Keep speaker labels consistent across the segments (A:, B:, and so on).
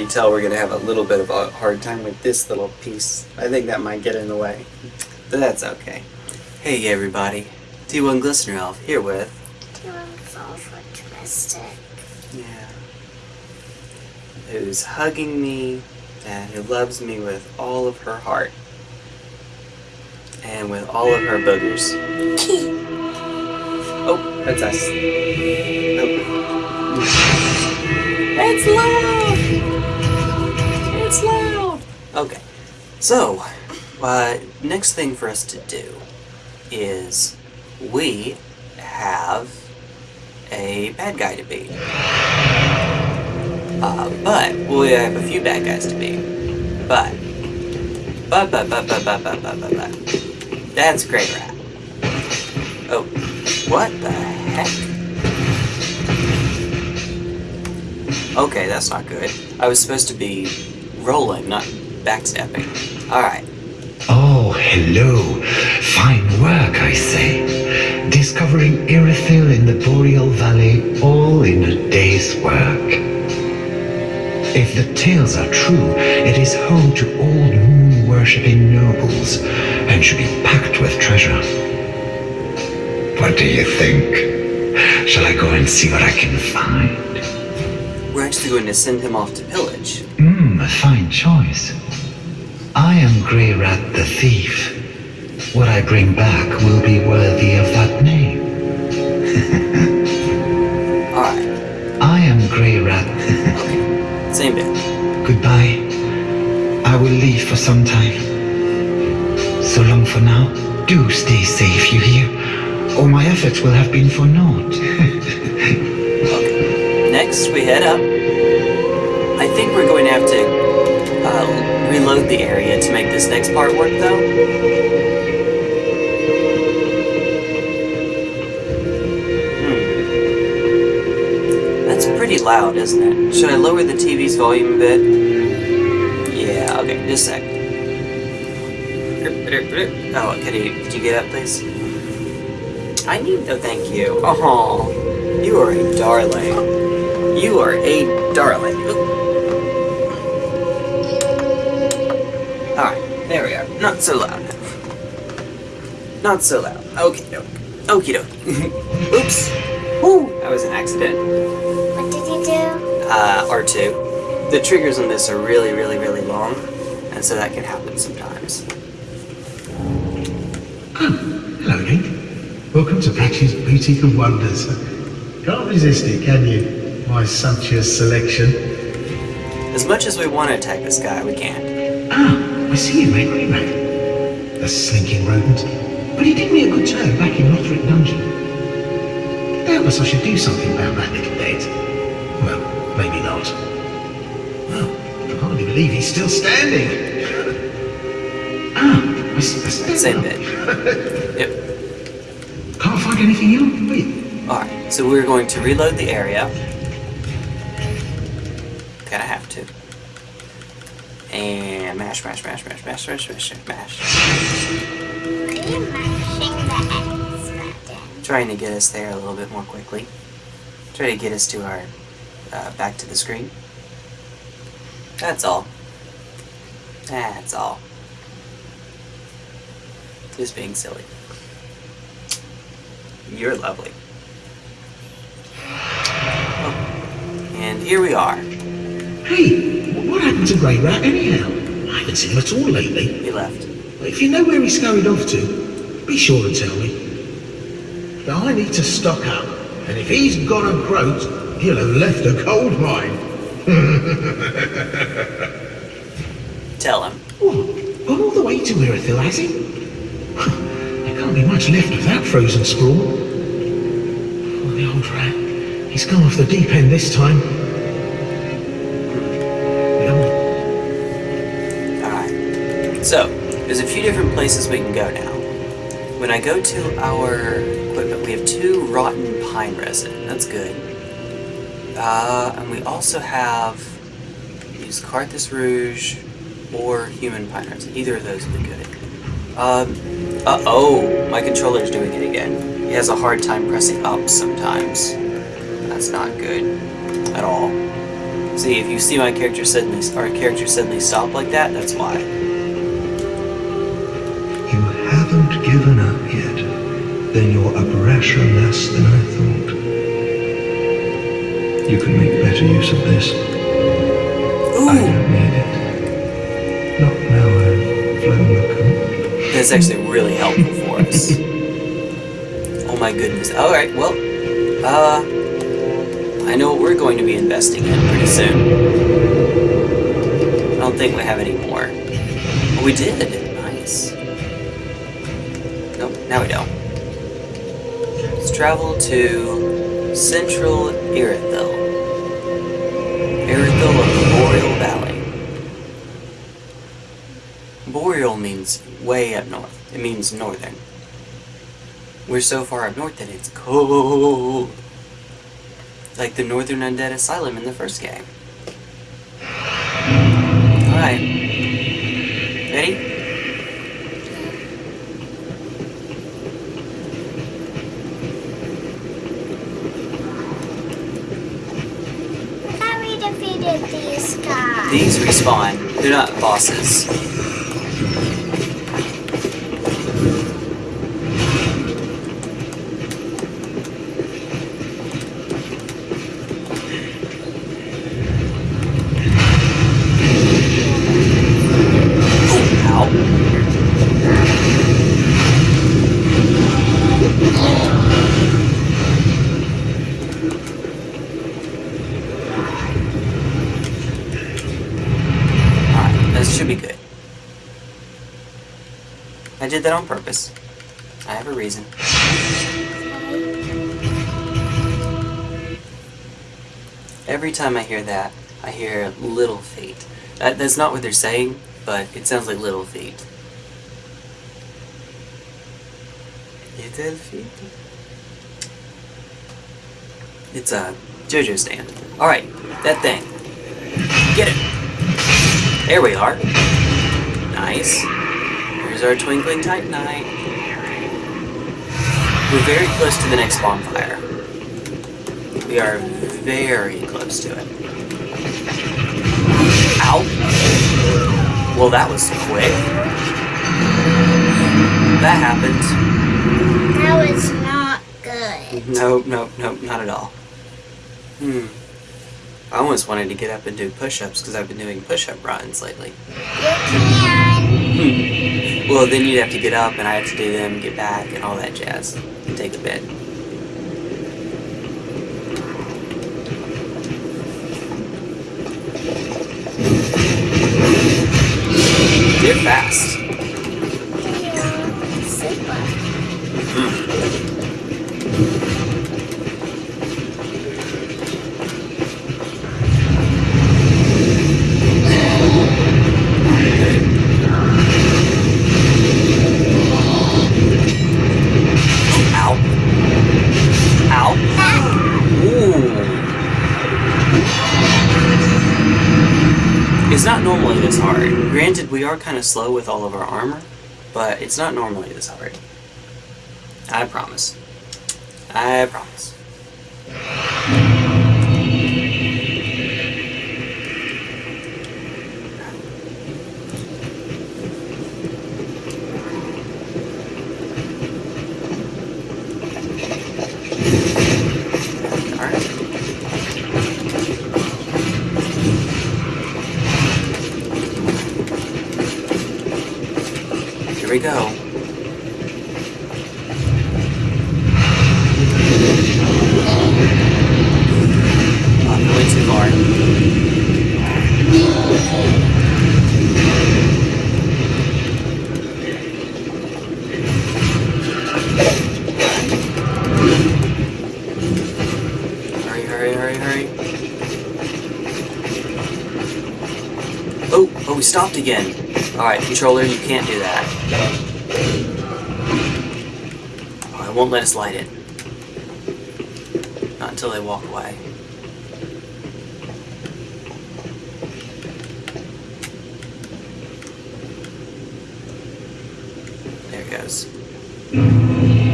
A: already tell we're going to have a little bit of a hard time with this little piece. I think that might get in the way. But that's okay. Hey everybody, T1 Glistener Elf here with...
B: T1 Sulfur Twisted.
A: Yeah. Who's hugging me and who loves me with all of her heart. And with all of her boogers. Oh, that's us. Oh. It's loud! It's loud! Okay, so, uh, next thing for us to do is we have a bad guy to beat. Uh, but we have a few bad guys to beat. But, but, but, but, but, but, but, but, but, but. That's Greirat. Oh, what the heck? Okay, that's not good. I was supposed to be rolling, not backstepping. Alright.
C: Oh, hello. Fine work, I say. Discovering Irithyll in the Boreal Valley all in a day's work. If the tales are true, it is home to old moon-worshipping nobles and should be packed with treasure. What do you think? Shall I go and see what I can find?
A: We're actually going to send him off to pillage.
C: Hmm. A fine choice. I am Greirat the Thief. What I bring back will be worthy of that name.
A: Alright.
C: I am Greirat.
A: Okay. Same bit.
C: Goodbye. I will leave for some time. So long for now. Do stay safe, you hear? Or my efforts will have been for naught.
A: Okay. Next, we head up. I think we're going to have to uh, reload the area to make this next part work, though. Hmm. That's pretty loud, isn't it? Should I lower the TV's volume a bit? Yeah, okay, just a sec. Oh, could you, could you get up, please? I need, oh, thank you. Oh, you are a darling. You are a darling. Not so loud. Not so loud. Okay, doke. Okie doke. Oops. Woo! That was an accident.
B: What did you do?
A: Uh, R2. The triggers on this are really, really, really long, and so that can happen sometimes.
D: Hello, Link. Welcome to Patchy's Boutique of Wonders. Can't resist it, can you? My sumptuous selection.
A: As much as we want to attack this guy, we can't.
D: Ah, I see you, mate, Greenback. The slinking rodent. But he did me a good turn back in Lothric Dungeon. Doubtless I should do something about that little dead. Well, maybe not. Well, I can hardly believe he's still standing. ah, I, s- I stand
A: Same
D: up.
A: bit. Yep.
D: Can't find anything else, wait.
A: Alright, so we're going to reload the area. And mash, mash, mash, mash, mash, mash, mash, mash. Trying to get us there a little bit more quickly. Try to get us to our, uh, back to the screen. That's all. That's all. Just being silly. You're lovely. Oh. And here we are.
D: Hey, what happened to Greirat anyhow? I haven't seen him at all lately.
A: He left.
D: If you know where he scurried off to, be sure to tell me. But I need to stock up, and if he's gone a croaked, he'll have left a gold mine.
A: Tell him.
D: What? Gone all the way to Irithyll, has he? there can't be much left of that frozen sprawl. Oh, the old rat. He's gone off the deep end this time.
A: So, there's a few different places we can go now. When I go to our equipment, we have two rotten pine resin. That's good. Uh, and we also have use Carthus Rouge or human pine resin. Either of those would be good. Um, uh oh, my controller's doing it again. He has a hard time pressing up sometimes. That's not good at all. See, if you see my character suddenly, our character suddenly stop like that, that's why.
D: Given up yet. Then you're a brasher less than I thought. You can make better use of this. I
A: Ooh,
D: don't need it. Not now I've flown the coop.
A: that's actually really helpful for us. Oh my goodness. All right, well, uh, I know what we're going to be investing in pretty soon. I don't think we have any more. Oh, we did. Now we don't. Let's travel to Central Irithyll. Irithyll of the Boreal Valley. Boreal means way up north. It means northern. We're so far up north that it's cold. Like the Northern Undead Asylum in the first game. Alright. Ready?
B: I thought we defeated these guys.
A: These They're not bosses. Did that on purpose. I have a reason. Every time I hear that, I hear little feet. That, that's not what they're saying, but it sounds like little feet. Little feet? It's uh, a JoJo stand. Alright, that thing. Get it! There we are. Nice. Here's our twinkling titanite. We're very close to the next bonfire. We are very close to it. Ow! Well, that was quick. That happened.
B: That was not good.
A: Nope, nope, nope, not at all. Hmm. I almost wanted to get up and do push-ups because I've been doing push-up runs lately.
B: You can.
A: Well, then you'd have to get up and I have to do them, get back, and all that jazz. And take a bit. They're fast.
B: Yeah,
A: It's not normally this hard. Granted, we are kind of slow with all of our armor, but it's not normally this hard. I promise. I promise. Again. Alright, controller, you can't do that. I won't let us light it. Not until they walk away. There it goes.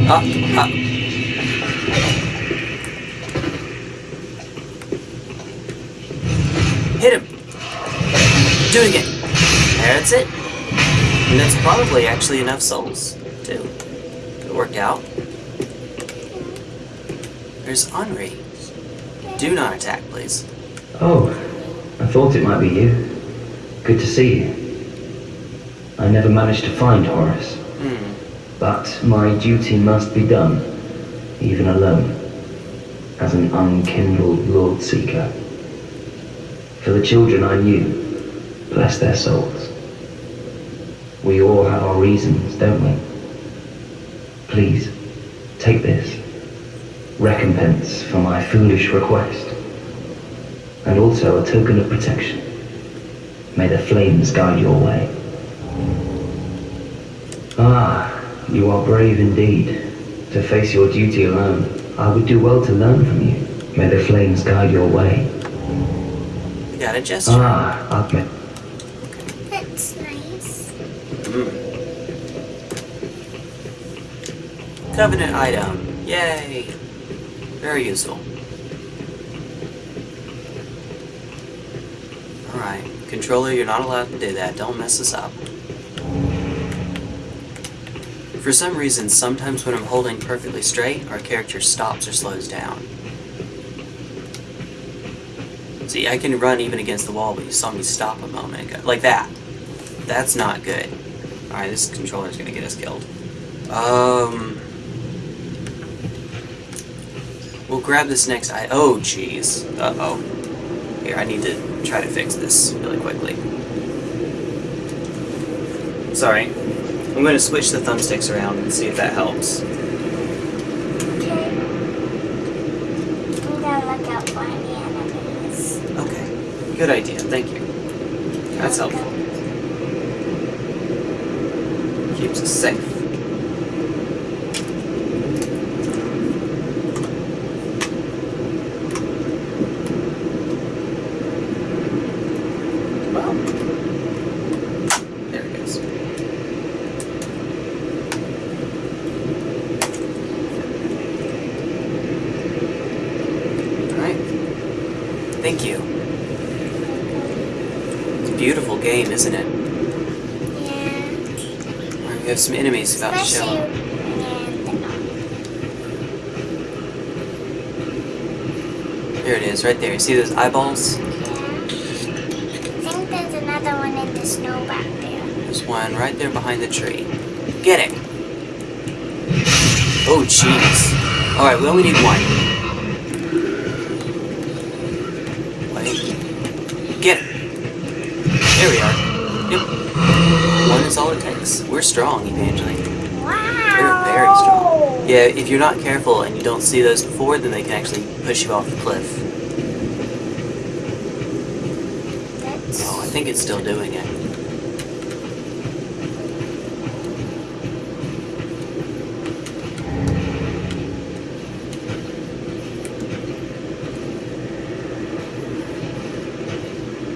A: Up, up. Hit him! Do it again. That's it. And that's probably actually enough souls, too. It worked out. There's Anri. Do not attack, please.
E: Oh, I thought it might be you. Good to see you. I never managed to find Horace,
A: Hmm.
E: but my duty must be done, even alone, as an unkindled Lord Seeker. For the children I knew, bless their souls. We all have our reasons, don't we? Please, take this. Recompense for my foolish request. And also a token of protection. May the flames guide your way. Ah, you are brave indeed. To face your duty alone, I would do well to learn from you. May the flames guide your way.
A: We got a gesture.
E: Ah, I've met.
B: That's nice.
A: Mm. Covenant item. Yay! Very useful. Alright. Controller, you're not allowed to do that. Don't mess us up. For some reason, sometimes when I'm holding perfectly straight, our character stops or slows down. See, I can run even against the wall, but you saw me stop a moment ago. Like that. That's not good. Alright, this controller's gonna get us killed. Um... We'll grab this next I- oh, jeez. Uh-oh. Here, I need to try to fix this really quickly. Sorry. I'm gonna switch the thumbsticks around and see if that helps.
B: Okay. I'm gonna look out for any enemies.
A: Okay. Good idea, thank you. That's helpful. Keeps us safe. Well, there it goes. Alright. Thank you. It's a beautiful game, isn't it?
B: Yeah.
A: Alright, we have some enemies about to show up. There it is, right there. You see those eyeballs?
B: Yeah. I think there's another one in the snow back there.
A: There's one right there behind the tree. Get it! Oh, jeez. Alright, we only need one. Wait. Get it! There we are. Yep. One is all it takes. We're strong, Evangeline.
B: Wow.
A: We're very strong. Yeah, if you're not careful and you don't see those before, then they can actually push you off the cliff.
B: That's
A: Oh, I think it's still doing it.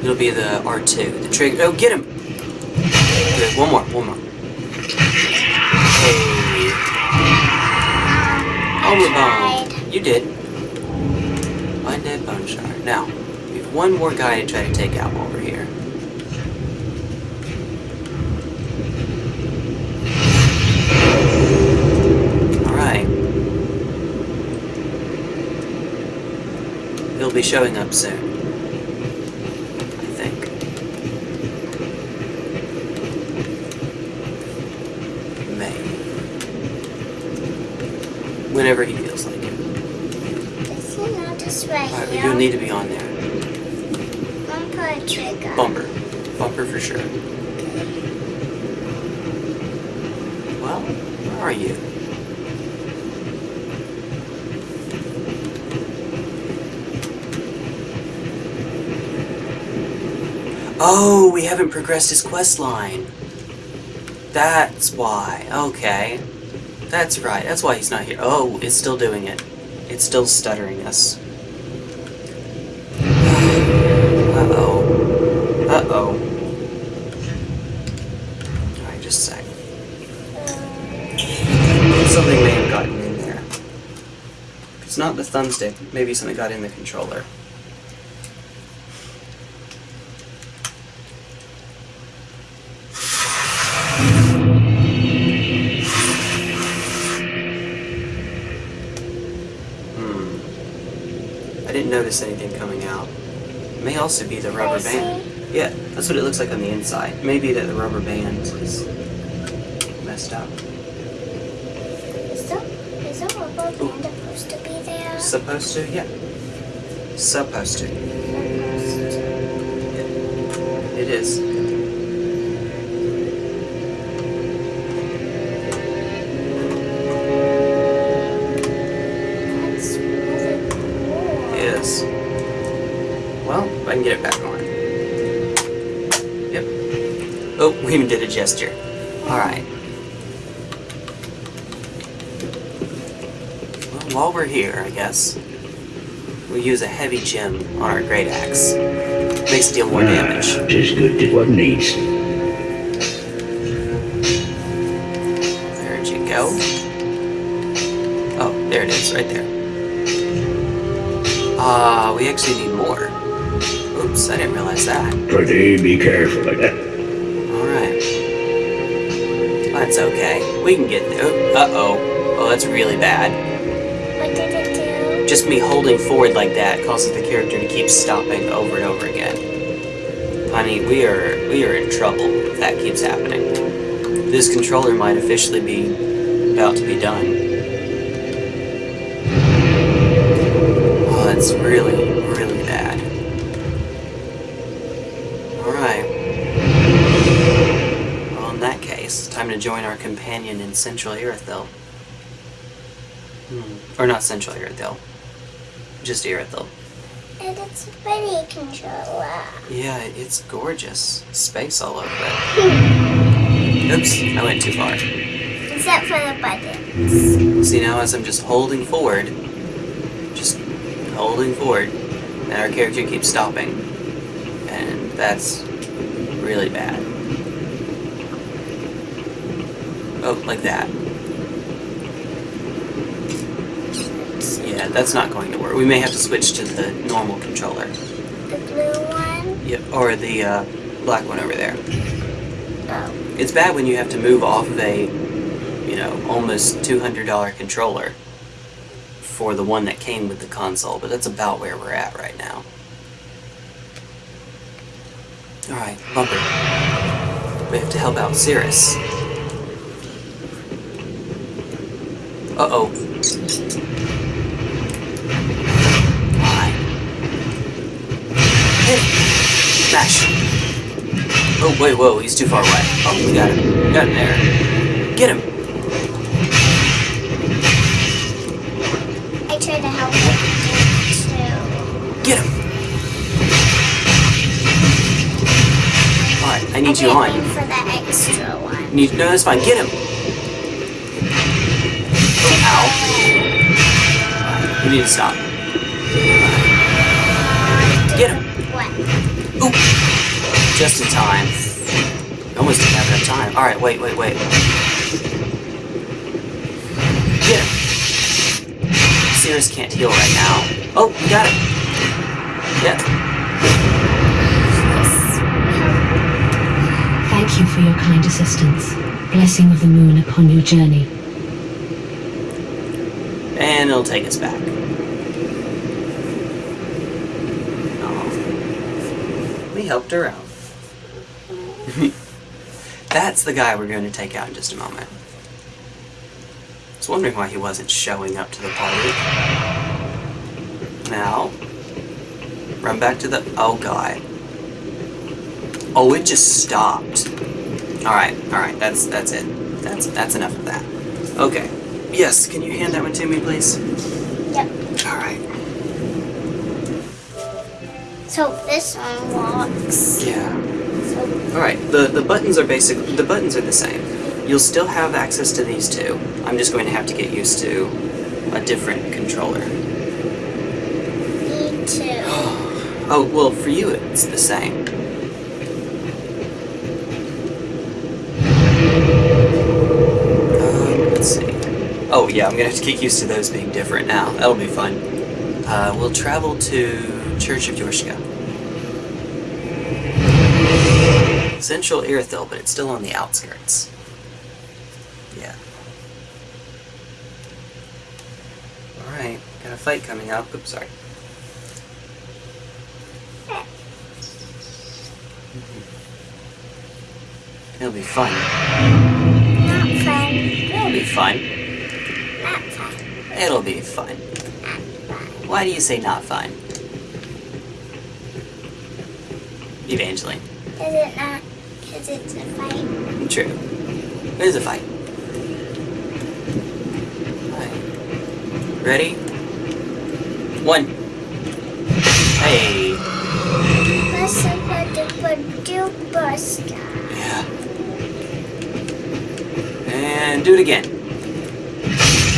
A: It'll be the R2. The trigger. Oh, get him! One more. One more. Hey. Oh, Homer Bone. You did. Undead Bone Shard. Now, we have one more guy to try to take out while we're here. Alright. He'll be showing up soon. I think. May. Whenever he feels like it.
B: Is he not just right
A: Alright,
B: here?
A: you'll need to be on there.
B: Don't trigger.
A: Bumper. Bumper for sure. Well, where are you? Oh, we haven't progressed his quest line. That's why. Okay. That's right. That's why he's not here. Oh, it's still doing it. It's still stuttering us. Uh-oh. Uh-oh. Alright, just a sec. Something may have gotten in there. If it's not the thumbstick, maybe something got in the controller. Notice anything coming out. It may also be the rubber band. Yeah, that's what it looks like on the inside. Maybe that the rubber band is messed up.
B: Is the, is the rubber band supposed to be there?
A: Supposed to? Yeah. Supposed to.
B: Supposed to.
A: It is. Gesture. Alright. Well, while we're here, I guess, we use a heavy gem on our great axe. Makes deal more damage.
F: Just good to what needs.
A: There'd you go. Oh, there it is, right there. Ah, we actually need more. Oops, I didn't realize that.
F: Pretty be careful of that.
A: That's okay. We can get there. Uh oh. Oh, that's really bad.
B: What did it do?
A: Just me holding forward like that causes the character to keep stopping over and over again. Honey, we are we are in trouble if that keeps happening. This controller might officially be about to be done. Oh, that's really, join our companion in Central Irithyll. Hmm. Or not Central Irithyll. Just Irithyll.
B: And it's a pretty controller.
A: Yeah, it's gorgeous. Space all over it. Oops, I went too far.
B: Except for the buttons.
A: See now as I'm just holding forward, just holding forward, and our character keeps stopping. And that's really bad. Oh, like that. Yeah, that's not going to work. We may have to switch to the normal controller.
B: The blue one.
A: Yep, or the uh, black one over there.
B: Oh.
A: It's bad when you have to move off of a, you know, almost $200 controller for the one that came with the console, but that's about where we're at right now. Alright, Bumper. We have to help out Sirris. Uh-oh. Why? Hey! Mash! Oh, wait, whoa, he's too far away. Oh, we got him. We got him there. Get him!
B: I tried to help it too.
A: Get him! Alright, I need
B: I
A: you on.
B: for the extra one.
A: Need, no, that's fine. Get him! Ow. We need to stop. Get him!
B: What?
A: Oop! Just in time. Almost didn't have enough time. Alright, wait, wait, wait. Get him! Sirris can't heal right now. Oh, we got him! Yeah.
G: Thank you for your kind assistance. Blessing of the moon upon your journey.
A: It'll take us back. We helped her out. That's the guy we're going to take out in just a moment. I was wondering why he wasn't showing up to the party. Now, run back to the... Oh, God. Oh, it just stopped. Alright, alright, that's that's it. That's that's enough of that. Okay. Yes, can you hand that one to me, please?
B: Yep.
A: Alright.
B: So this one walks.
A: Yeah.
B: So
A: Alright, the, the buttons are basic the buttons are the same. You'll still have access to these two. I'm just going to have to get used to a different controller.
B: me too.
A: Oh, well, for you it's the same. Oh yeah, I'm gonna have to get used to those being different now. That'll be fun. Uh, we'll travel to Church of Yorshka. Central Irithyll, but it's still on the outskirts. Yeah. Alright, got a fight coming up. Oops, sorry. It'll be fun.
B: Not fun.
A: It'll be fun. It'll be fun. Why do you say not fun? Evangeline.
B: Is it not? Because it's a fight.
A: True. It is a fight. Alright. Ready? One. Hey.
B: Let's put the duper star.
A: Yeah. And do it again.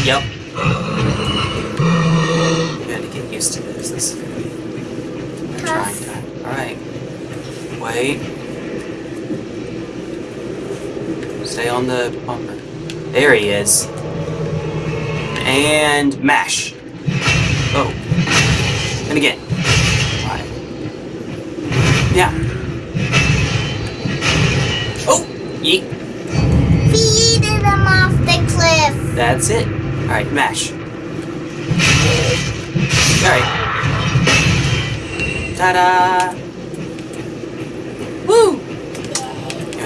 A: Yep. You gotta get used to this. This is a trying time. Alright. Wait. Stay on the bumper. There he is. And mash. Oh. And again. Alright. Yeah. Oh! Yeet.
B: Feed them off the cliff.
A: That's it. Alright, mash. Alright. Ta-da! Woo!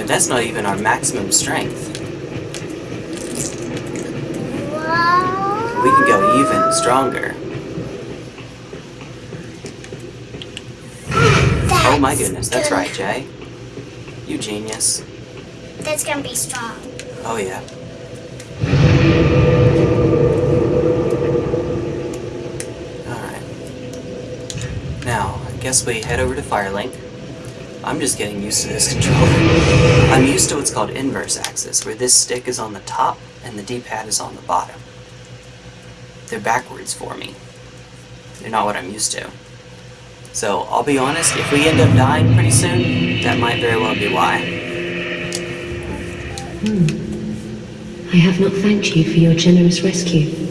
A: That's not even our maximum strength. We can go even stronger. Oh my goodness, that's right, Jay. You genius.
B: That's gonna be strong.
A: Oh yeah. Alright. Now, I guess we head over to Firelink. I'm just getting used to this controller. I'm used to what's called inverse axis, where this stick is on the top and the D-pad is on the bottom. They're backwards for me. They're not what I'm used to. So, I'll be honest, if we end up dying pretty soon, that might very well be why. Hmm.
G: I have not thanked you for your generous rescue.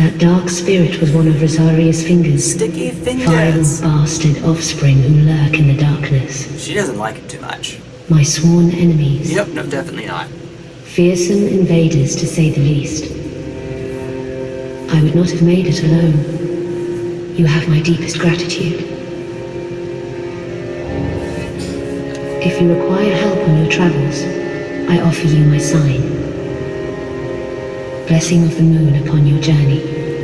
G: That dark spirit was one of Rosaria's fingers.
A: Sticky
G: Vile
A: fingers!
G: bastard offspring who lurk in the darkness.
A: She doesn't like it too much.
G: My sworn enemies.
A: Yep, no, definitely not.
G: Fearsome invaders, to say the least. I would not have made it alone. You have my deepest gratitude. If you require help on your travels, I offer you my sign. Blessing of the moon upon your journey.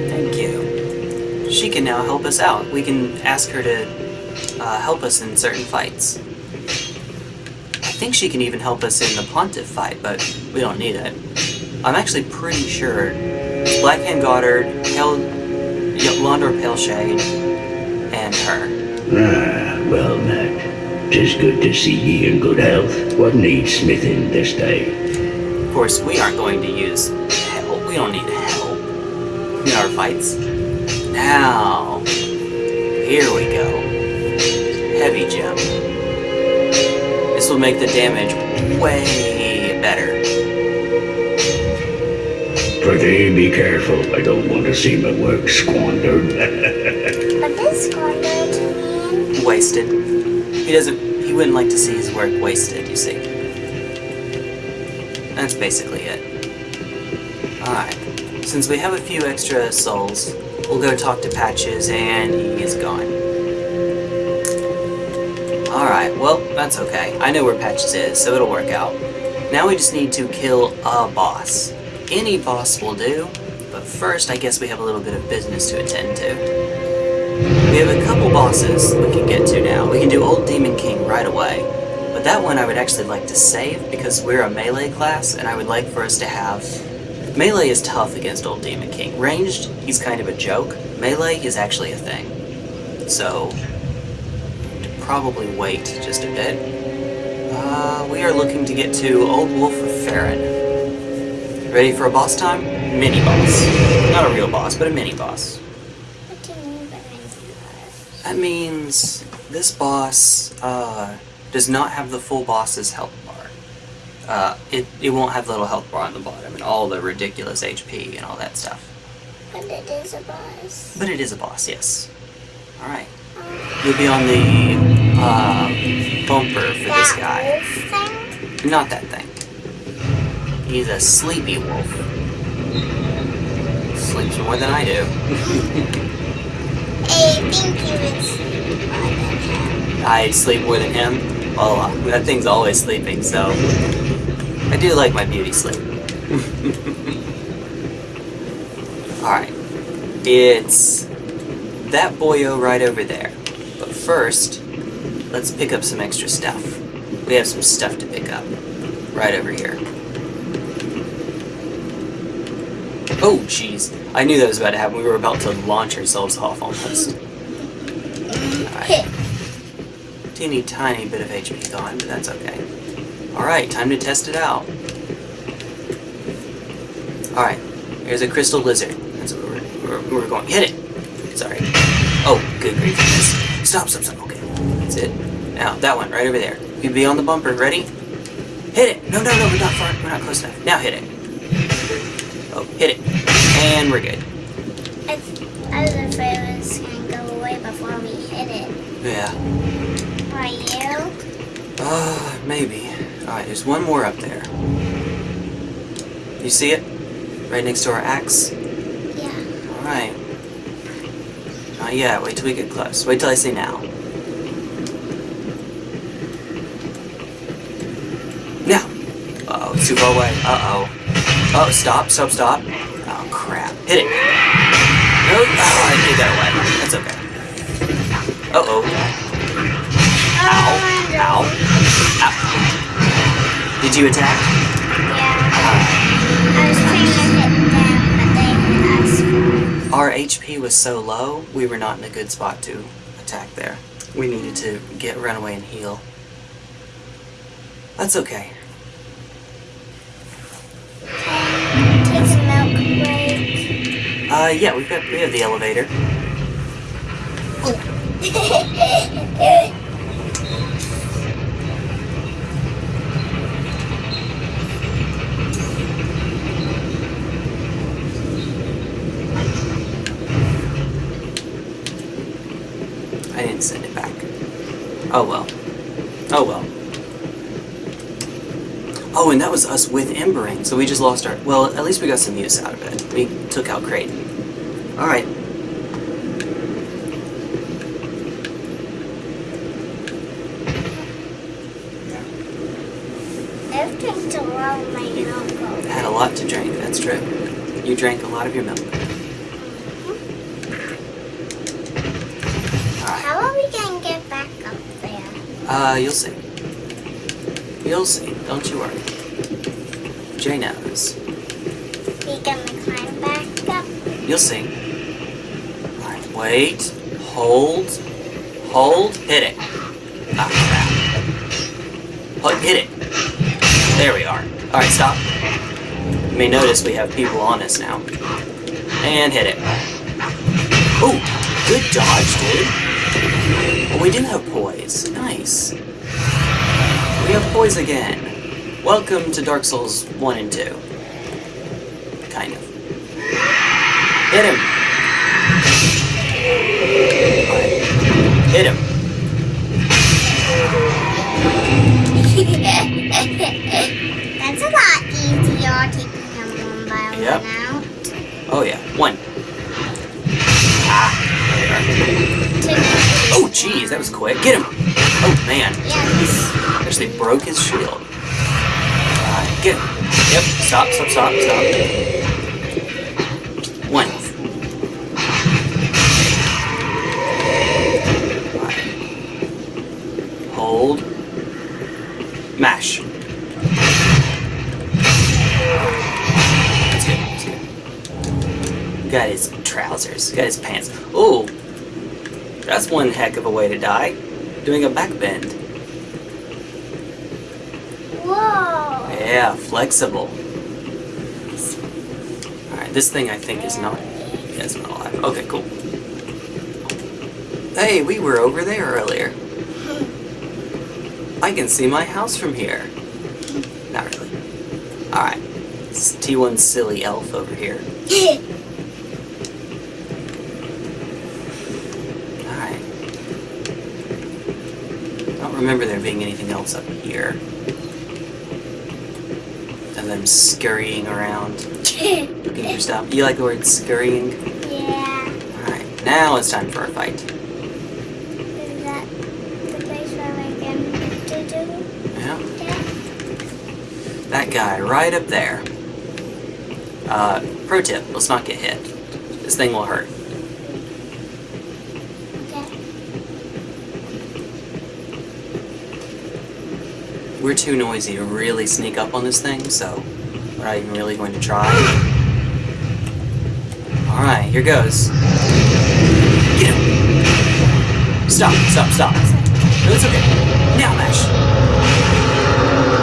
A: Thank you. She can now help us out. We can ask her to uh, help us in certain fights. I think she can even help us in the Pontiff fight, but we don't need it. I'm actually pretty sure it's Blackhand Gotthard, Pale, Londor Paleshade, and her.
F: Ah, well met. Tis good to see ye in good health. What needs smithing this day?
A: Of course, we aren't going to use in our fights. Now, here we go. Heavy gem. This will make the damage way better.
F: Prithee, be careful. I don't want to see my work squandered.
B: What is squandered mean?
A: Wasted. He doesn't. He wouldn't like to see his work wasted. You see. That's basically it. Since we have a few extra souls, we'll go talk to Patches, and he is gone. Alright, well, that's okay. I know where Patches is, so it'll work out. Now we just need to kill a boss. Any boss will do, but first I guess we have a little bit of business to attend to. We have a couple bosses we can get to now. We can do Old Demon King right away, but that one I would actually like to save because we're a melee class, and I would like for us to have... Melee is tough against Old Demon King. Ranged, he's kind of a joke. Melee is actually a thing. So, probably wait just a bit. Uh, we are looking to get to Old Wolf of Farron. Ready for a boss time? Mini boss. Not a real boss, but a mini boss.
B: What do you mean by mini
A: That means this boss uh, does not have the full boss's health. Uh, it, it won't have the little health bar on the bottom and all the ridiculous HP and all that stuff.
B: But it is a boss.
A: But it is a boss, yes. Alright. You'll be on the uh, bumper for this guy.
B: thing?
A: Not that thing. He's a sleepy wolf. Sleeps more than I do.
B: I think you would sleep more than him.
A: I sleep more than him. Well, uh, that thing's always sleeping, so I do like my beauty sleep. Alright. It's that boyo right over there. But first, let's pick up some extra stuff. We have some stuff to pick up. Right over here. Oh, jeez. I knew that was about to happen. We were about to launch ourselves off almost. Alright. Teeny tiny bit of HP gone, but that's okay. Alright, time to test it out. Alright, here's a crystal lizard. That's what we're, we're, we're going. Hit it! Sorry. Oh, good grief, Stop, stop, stop. Okay, that's it. Now, that one, right over there. You be on the bumper. Ready? Hit it! No, no, no, we're not far. We're not close enough. Now hit it. Oh, hit it. And we're good.
B: I, I was afraid it was gonna go away before we hit it.
A: Yeah.
B: Are you?
A: Uh, maybe. Alright, there's one more up there. You see it? Right next to our axe?
B: Yeah.
A: Alright. Not yet. Wait till we get close. Wait till I say now. Now! Uh-oh, it's too far away. Uh-oh. Oh, stop, stop, stop. Oh, crap. Hit it. No, oh, I did that away. That's okay. Uh-oh. Ow. Ow. Ow. Did you attack?
B: Yeah. I was trying to hit them, but they hit us.
A: Our HP was so low, we were not in a good spot to attack there. We needed to get run away and heal. That's okay.
B: Take some milk break.
A: Uh, yeah, we've got we have the elevator. I didn't send it back. Oh well. Oh well. Oh, and that was us with embering, so we just lost our. Well, at least we got some use out of it. We took out Creighton. Alright.
B: I've drank a lot of my milk.
A: Had a lot to drink, that's true. You drank a lot of your milk. Alright.
B: How are we gonna get back up there?
A: Uh, you'll see. You'll see, don't you worry. Jay knows.
B: You gonna climb back up?
A: You'll see. Alright, wait. Hold. Hold. Hit it. Ah, crap. Hold, hit it. There we are. Alright, stop. You may notice we have people on us now. And hit it. Ooh, good dodge, dude. Oh, we do have poise. Nice. We have poise again. Welcome to Dark Souls 1 and 2. Kind of. Hit him! Hit him.
B: That's a lot easier taking them one by
A: Yep.
B: one out.
A: Oh yeah, one. Oh jeez, that was quick. Get him! Oh man,
B: yes.
A: actually broke his shield. Alright, get him. Yep, stop, stop, stop, stop. One. Hold. Mash. That's good, that's good. Got his trousers, got his pants. Oh, that's one heck of a way to die. Doing a back bend.
B: Whoa.
A: Yeah, flexible. Alright, this thing I think is not... Yeah, it's not alive. Okay, cool. Hey, we were over there earlier. I can see my house from here. Not really. Alright. It's T1 silly elf over here. remember there being anything else up here. And them scurrying around. looking for stuff. You like the word scurrying?
B: Yeah.
A: Alright, now it's time for a fight.
B: Is that the place where do? Yeah.
A: That guy right up there. Uh, pro tip, let's not get hit. This thing will hurt. Too noisy to really sneak up on this thing, so we're not even really going to try. Alright, here goes. Get him! Stop, stop, stop. No, it's okay. Now mash.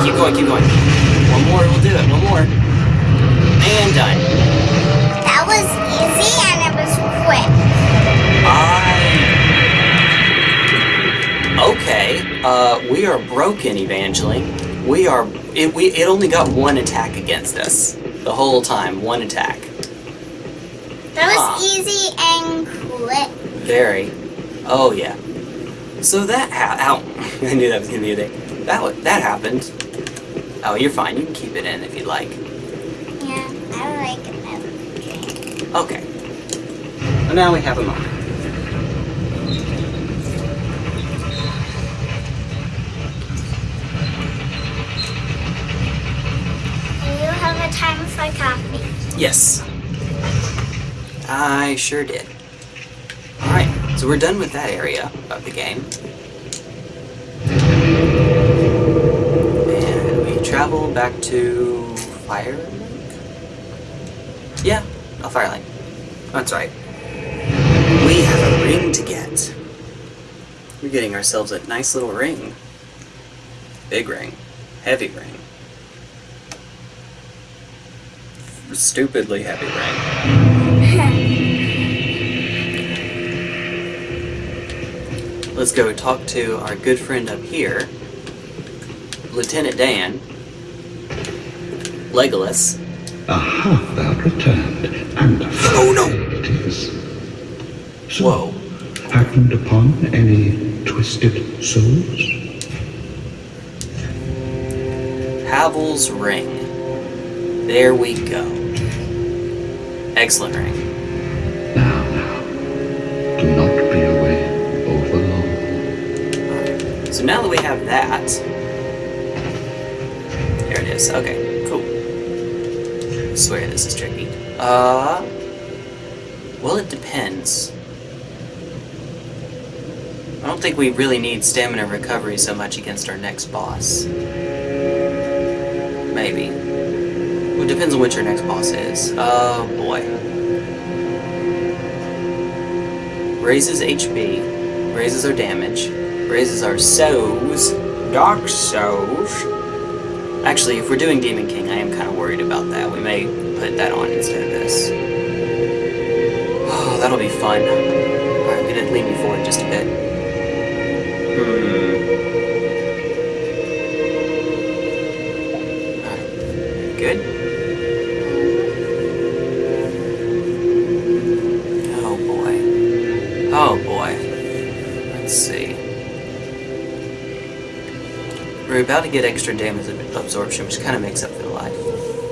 A: Keep going, keep going. One more, we'll do it. One more. And done. Okay. Uh, we are broken, Evangeline. We are... It, we, it only got one attack against us. The whole time. One attack.
B: That was
A: Ah.
B: easy and quick.
A: Very. Oh, yeah. So that ha- Ow. I knew that was going to be a thing. That, that happened. Oh, you're fine. You can keep it in if you'd like.
B: Yeah, I like it.
A: Okay. Well, now we have a moment.
B: Do you have a time for coffee?
A: Yes. I sure did. Alright, so we're done with that area of the game. And we travel back to Firelink? Yeah, oh, Firelink. That's right. We have a ring to get. We're getting ourselves a nice little ring. Big ring. Heavy ring. Stupidly heavy ring. Let's go talk to our good friend up here, Lieutenant Dan, Legolas.
C: Aha, thou returned, and
A: Oh, no.
C: it is. So,
A: Whoa.
C: happened upon any twisted souls?
A: Havel's ring. There we go. Excellent ring.
C: Now, now, do not be away over long.
A: So now that we have that, there it is. Okay, cool. I swear this is tricky. Uh, well, it depends. I don't think we really need stamina recovery so much against our next boss. Maybe. It depends on which our next boss is. Oh boy. Raises HP, raises our damage, raises our souls, dark souls. Actually, if we're doing Demon King, I am kind of worried about that. We may put that on instead of this. Oh, that'll be fun. Alright, I'm gonna lean you forward just a bit. Hmm. Get extra damage ab- absorption, which kind of makes up for the life.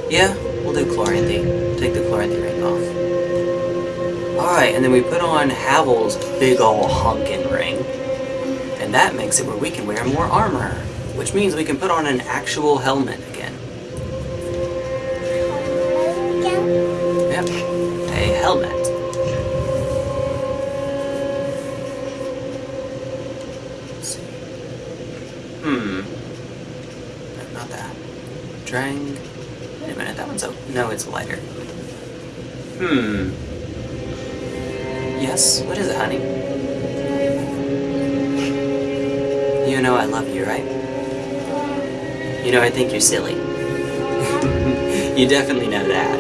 A: Yeah, we'll do Chloranthy. Take the Chloranthy ring off. Alright, and then we put on Havel's big ol' honkin' ring. And that makes it where we can wear more armor. Which means we can put on an actual helmet Hmm. Yes, what is it, honey? You know I love you, right? You know I think you're silly. you definitely know that.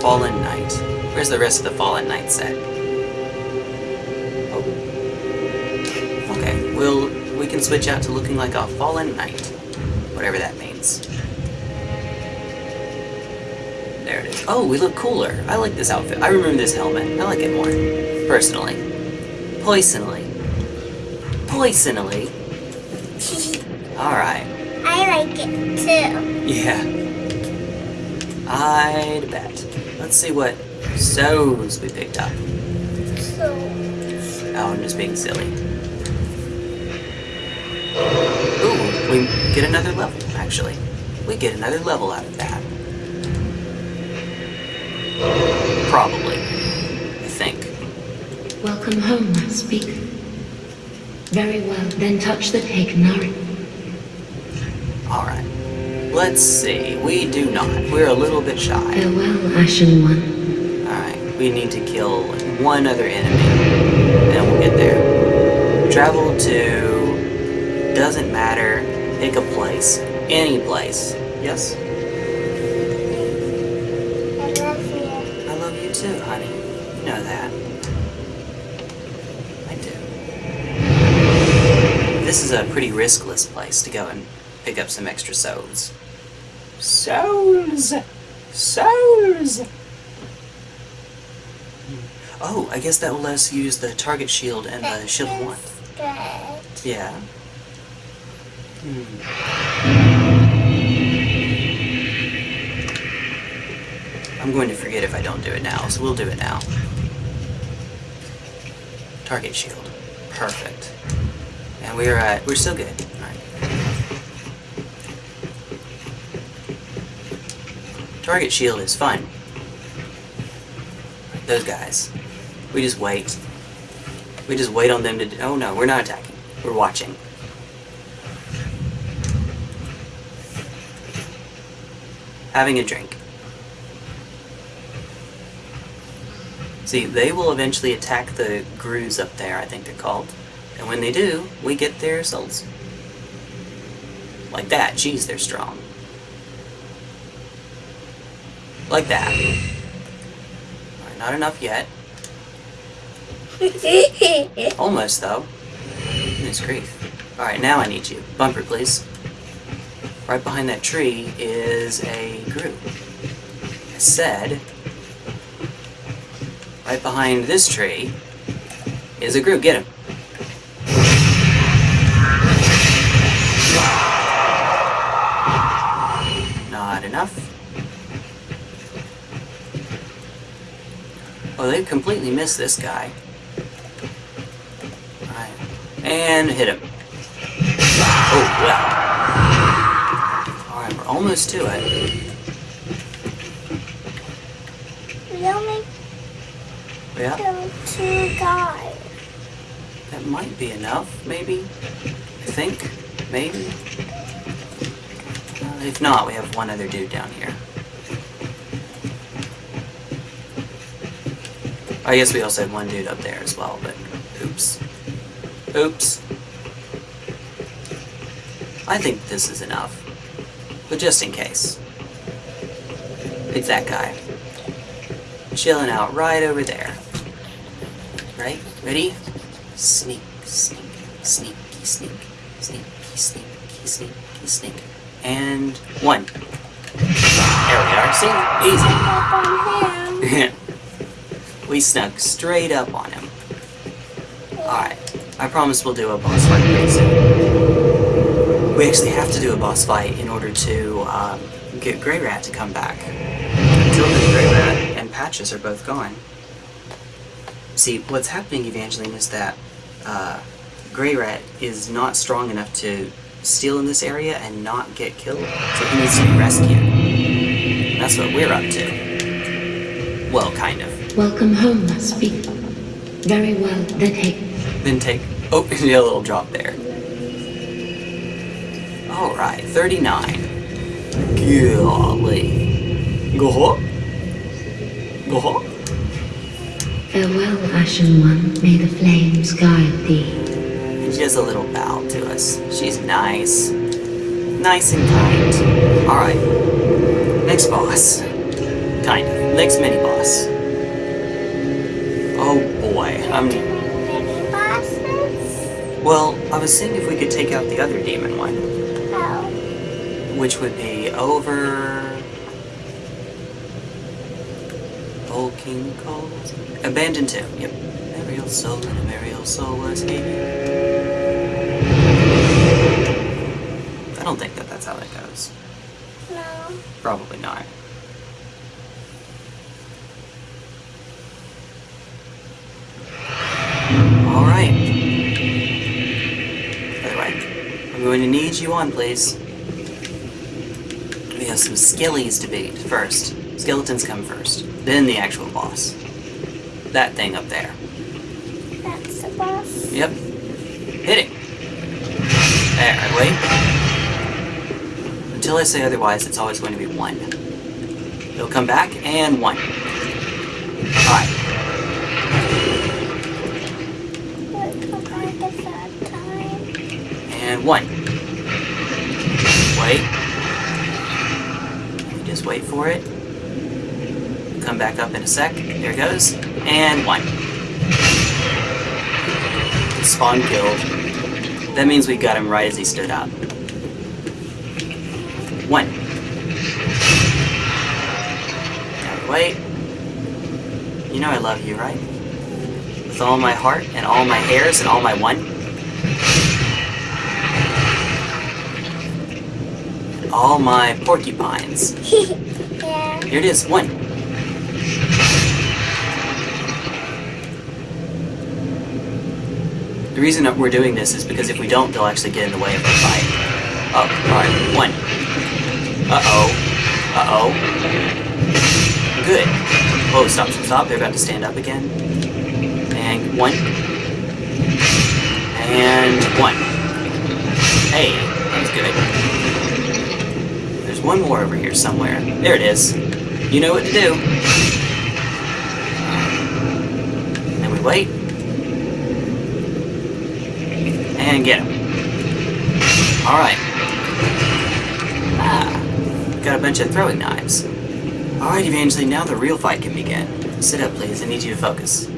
A: Fallen Knight. Where's the rest of the Fallen Knight set? Oh. Okay, we'll we can switch out to looking like a Fallen Knight. Whatever that means. Oh, we look cooler. I like this outfit. I remember this helmet. I like it more. Personally. Poisonally. Poisonally. Alright.
B: I like it too.
A: Yeah. I'd bet. Let's see what souls we picked up.
B: So,
A: Oh, I'm just being silly. Ooh, We get another level, actually. We get another level out of that. Probably. I think.
G: Welcome home, speak. Very well, then touch the taken Nari.
A: Alright. Let's see. We do not. We're a little bit shy.
G: Farewell, Ashen One.
A: Alright. We need to kill one other enemy. And we'll get there. Travel to... Doesn't matter. Pick a place. Any place. Yes? Is a pretty riskless place to go and pick up some extra souls. Souls! Souls! Oh, I guess that will let us use the target shield and the shield of one.
B: Good.
A: Yeah. Hmm. I'm going to forget if I don't do it now, so we'll do it now. Target shield. Perfect. And we're at, we're still good. Target shield is fine. Those guys. We just wait. We just wait on them to. Oh no, we're not attacking. We're watching. Having a drink. See, they will eventually attack the grooves up there, I think they're called. And when they do, we get their souls. Like that. Jeez, they're strong. Like that. Alright, not enough yet. Almost, though. Goodness grief. Alright, now I need you. Bumper, please. Right behind that tree is a group. I said... Right behind this tree is a group. Get him. Oh, they completely missed this guy. Alright. And hit him. Oh, well. Alright, we're almost to it.
B: We only
A: Yeah,
B: killed two guys.
A: that might be enough, maybe. I think. Maybe. Uh, if not, we have one other dude down here. I guess we also have one dude up there as well, but oops. Oops. I think this is enough. But just in case. It's that guy. Chilling out right over there. Right? Ready? Sneak, sneak, sneaky, sneak, sneaky, sneaky, sneaky, sneak. And one. There we are. See? Easy. We snuck straight up on him. Alright. I promise we'll do a boss fight pretty soon. We actually have to do a boss fight in order to um, get Greirat to come back. Until then, Greirat and Patches are both gone. See, what's happening, Evangeline, is that uh, Greirat is not strong enough to steal in this area and not get killed, so he needs to be rescued. That's what we're up to. Well, kind of.
G: Welcome home, speak. Very well, then take.
A: Then take. Oh, yeah, a little drop there. Alright, 39. Golly. Go ho. Go ho.
G: Farewell, Ashen One. May the flames guide thee.
A: And She does a little bow to us. She's nice. Nice and kind. Alright. Next boss. Kind of. Next mini boss. Oh boy. I'm.
B: Mini bosses?
A: Well, I was seeing if we could take out the other demon one.
B: Oh.
A: Which would be over. Old King calls. Abandoned Tomb, yep. Ariel soul and a Ariel soul was he. I don't think that that's how that goes.
B: No.
A: Probably not. You on, please. We have some skillies to beat first. Skeletons come first, then the actual boss. That thing up there.
B: That's the boss?
A: Yep. Hit it! There, wait. Until I say otherwise, it's always going to be one. It'll come back, and one. Alright. And one. Just wait for it. Come back up in a sec. There it goes. And one. Spawn killed. That means we got him right as he stood up. One. Wait. You know I love you, right? With all my heart and all my hairs and all my one. All my porcupines. Here it is, one. The reason that we're doing this is because if we don't, they'll actually get in the way of the fight. Oh, alright, one. Uh-oh. Uh-oh. Good. Whoa, stop, stop, stop. They're about to stand up again. And one. And one. Hey, that's good. There's one more over here somewhere. There it is. You know what to do. And we wait. And get him. Alright. Ah. Got a bunch of throwing knives. Alright, Evangeline, now the real fight can begin. Sit up, please. I need you to focus.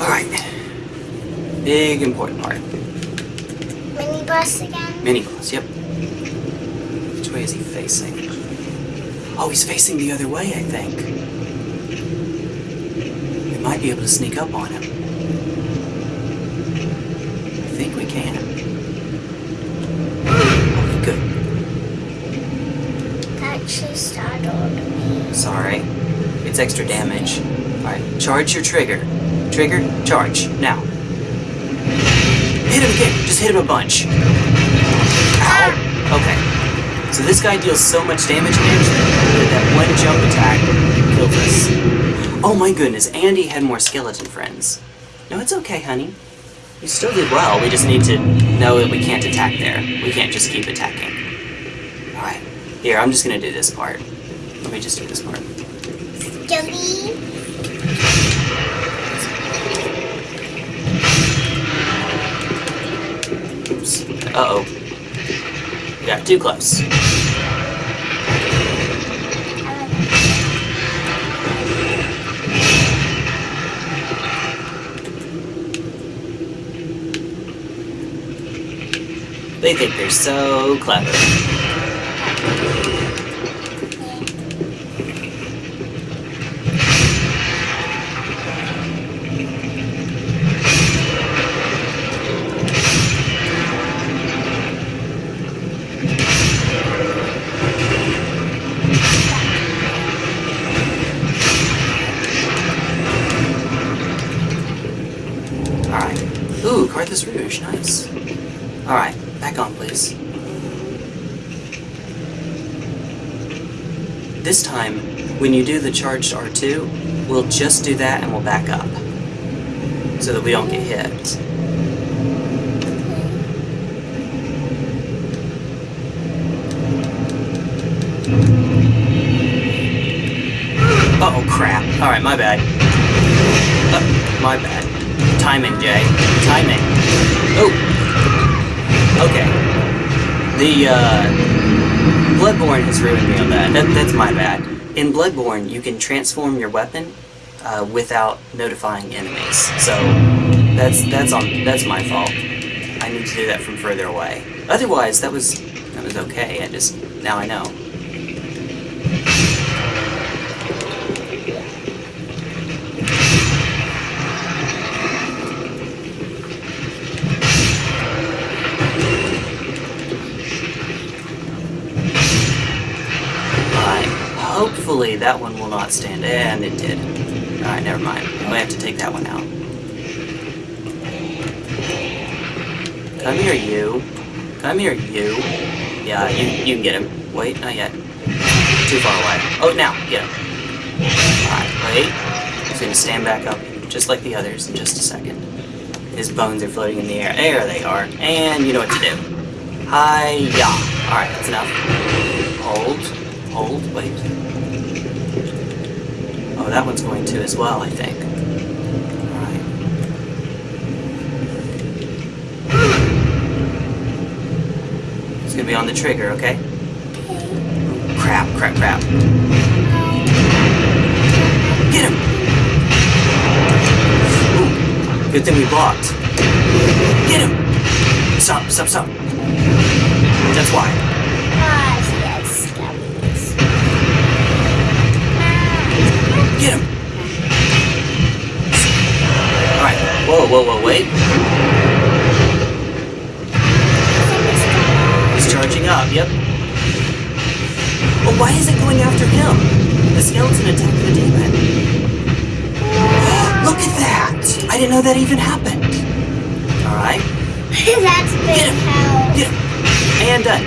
A: Alright. Big important part.
B: Mini boss again.
A: Mini boss, yep. Which way is he facing? Oh, he's facing the other way, I think. We might be able to sneak up on him. I think we can. Okay, good.
B: That actually startled me.
A: Sorry. It's extra damage. Alright, charge your trigger. Trigger, charge. Now. Hit him again! Just hit him a bunch. Ow! Okay. So this guy deals so much damage here that that one jump attack kills us. Oh my goodness, Andy had more skeleton friends. No, it's okay, honey. You still did well. We just need to know that we can't attack there. We can't just keep attacking. Alright. Here, I'm just gonna do this part. Let me just do this part. Oops. Uh-oh. Got too close. They think they're so clever. Charged R2, we'll just do that and we'll back up. So that we don't get hit. Uh oh, crap. Alright, my bad. Uh, my bad. Timing, Jay. Timing. Oh! Okay. The, uh... Bloodborne has ruined me on that. that. That's my bad. In Bloodborne, you can transform your weapon uh, without notifying enemies. So, that's that's on that's my fault. I need to do that from further away. Otherwise, that was that was okay. I just now I know. That one will not stand, and it did. Alright, never mind. We have to take that one out. Come here, you. Come here, you. Yeah, you, you can get him. Wait, not yet. Too far away. Oh, now, get him. Alright, wait. He's gonna stand back up, just like the others, in just a second. His bones are floating in the air. There they are. And you know what to do. Hi-ya. Alright, that's enough. Hold. Hold. Wait. That one's going to as well, I think. Alright. It's gonna be on the trigger, okay? Crap, crap, crap. Get him! Ooh, good thing we blocked. Get him! Stop, stop, stop. That's why.
B: Gosh,
A: Get him! Alright. Whoa, whoa, whoa, wait. He's charging up, yep. Well, why is it going after him? The skeleton attacked the demon. Look at that! I didn't know that even happened. Alright.
B: That's big
A: Get him.
B: help.
A: Get him! And done.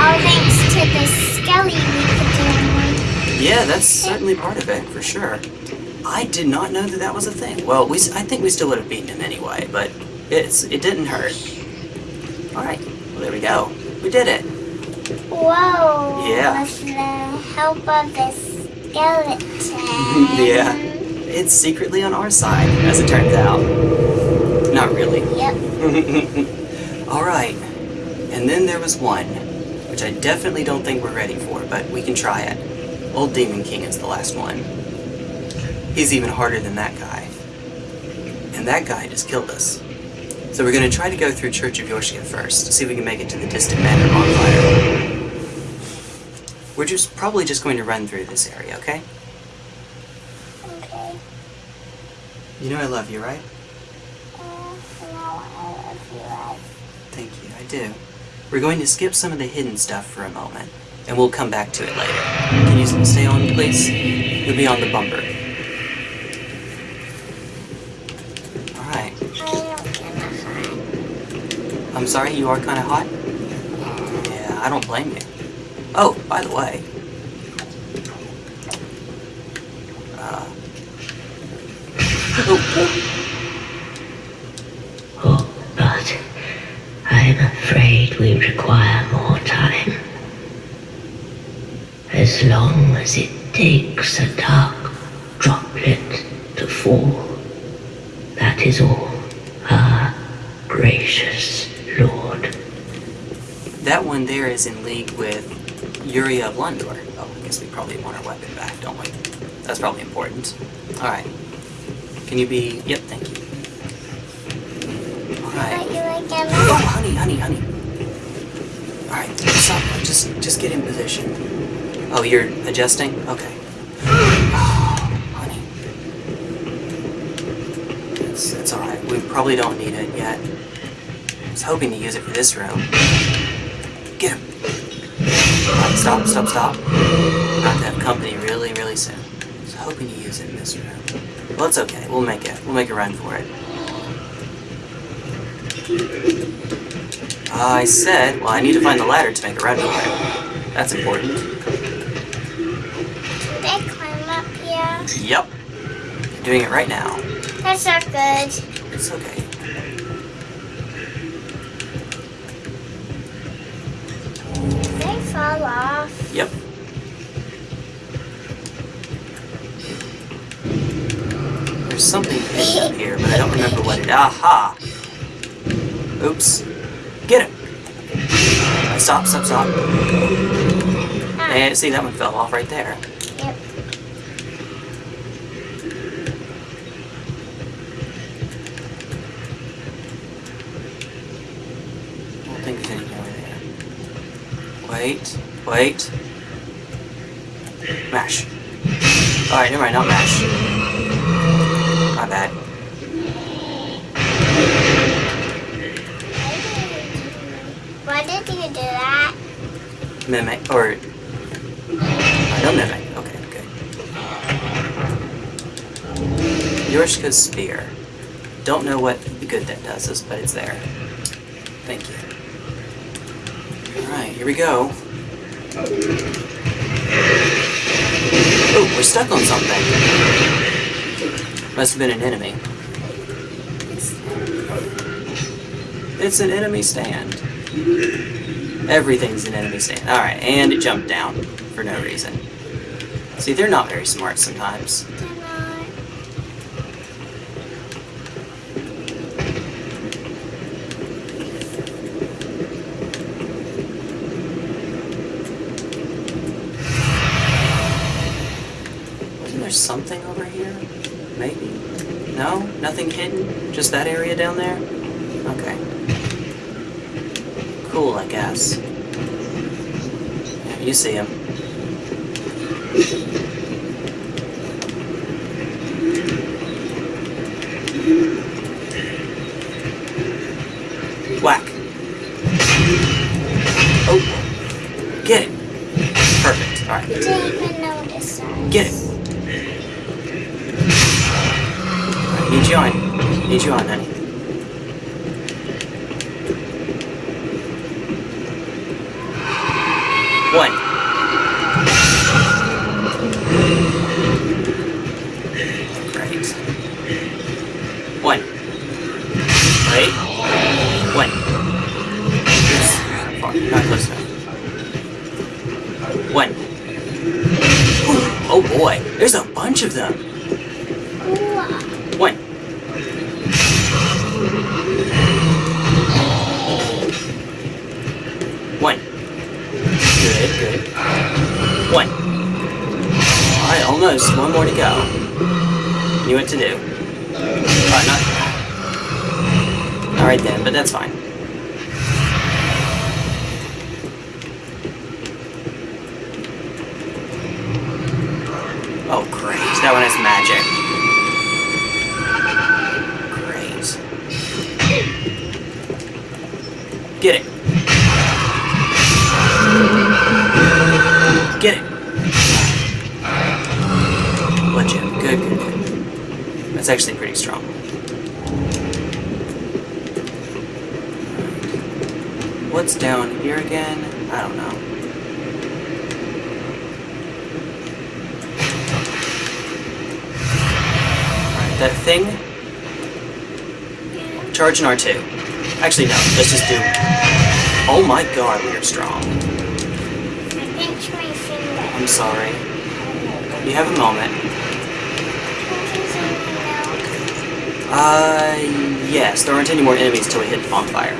B: All thanks to the skelly we could do.
A: Yeah, that's certainly part of it, for sure. I did not know that that was a thing. Well, we, I think we still would have beaten him anyway, but it's it didn't hurt. Alright, well there we go. We did it.
B: Whoa.
A: Yeah.
B: With the help of the skeleton.
A: Yeah. It's secretly on our side, as it turns out. Not really.
B: Yep.
A: Alright. And then there was one, which I definitely don't think we're ready for, but we can try it. Old Demon King is the last one. He's even harder than that guy. And that guy just killed us. So we're going to try to go through Church of Yorshka first, to see if we can make it to the distant manor bonfire. We're just probably just going to run through this area, okay?
B: Okay.
A: You know I love you, right?
B: Uh, no, I love you. I
A: Thank you, I do. We're going to skip some of the hidden stuff for a moment, and we'll come back to it later. Can you stay on, please? You'll be on the bumper. Alright. I'm sorry, you are kind of hot? Yeah, I don't blame you. Oh, by the way. Uh. Oh,
E: but I'm afraid we require more time. As long as it takes a dark droplet to fall, that is all, our gracious Lord.
A: that one there is in league with Yuria of Londor. Oh, I guess we probably want our weapon back, don't we? That's probably important. Alright. Can you be... Yep, thank you. Alright.
B: Like.
A: Oh, honey, honey, honey. Alright, stop. Just, just get in position. Oh, you're adjusting? Okay. Oh, honey. It's, it's alright. We probably don't need it yet. I was hoping to use it for this room. Get him. Alright, stop, stop, stop. About to have company really, really soon. I was hoping to use it in this room. Well, it's okay. We'll make it. We'll make a run for it. I said, well, I need to find the ladder to make a run for it. That's important.
B: They climb up
A: Yep. Doing it right now.
B: That's not good.
A: It's okay.
B: They fall off.
A: Yep. There's something hidden up here, but I don't remember what it. Aha! Oops. Get him! Stop, stop, stop.
B: Ah,
A: And see, that one fell off right there.
B: Yep.
A: I don't think there's anything over there. Wait, wait. Mash. Alright, never mind, not mash. My bad.
B: Why did you do that?
A: Mimic, or... I know mimic. Okay, good. Yorshka's spear. Don't know what good that does us, but it's there. Thank you. Here we go. Oh, we're stuck on something. Must have been an enemy. It's an enemy stand. Everything's an enemy stand. Alright, and it jumped down for no reason. See, they're not very smart sometimes.
B: They're not.
A: Wasn't there something over here? Maybe? No? Nothing hidden? Just that area down there? Okay. Cool, I guess. You see him. Almost. One more to go. Knew what to do. Alright, not. Alright then, but that's fine. Oh, great. That one has magic. Actually pretty strong. What's down here again? I don't know. Alright, that thing. Charge an R2. Actually, no. Let's just do. Oh my god, we are strong.
B: I pinched my finger.
A: I'm sorry. You have a moment. Uh, yes. There aren't any more enemies till we hit the bonfire.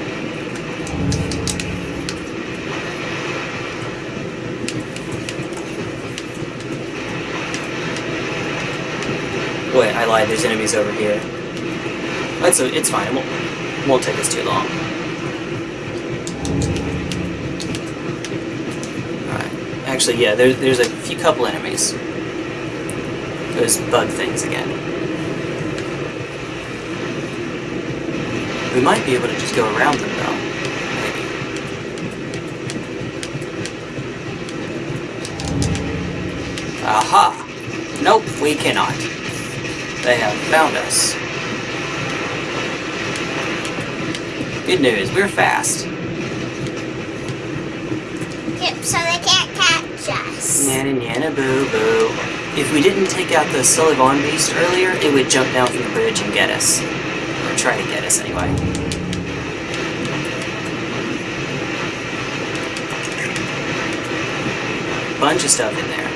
A: Wait, I lied. There's enemies over here. That's o it's fine. It won't, won't take us too long. Alright. Actually, yeah, there, there's a few couple enemies. Those bug things again. We might be able to just go around them, though. Maybe. Aha! Nope, we cannot. They have found us. Good news, we're fast.
B: Yep, so they can't catch us.
A: Nana nana boo boo. If we didn't take out the Sulyvahn beast earlier, it would jump down from the bridge and get us. Or try to get us anyway. Bunch of stuff in there.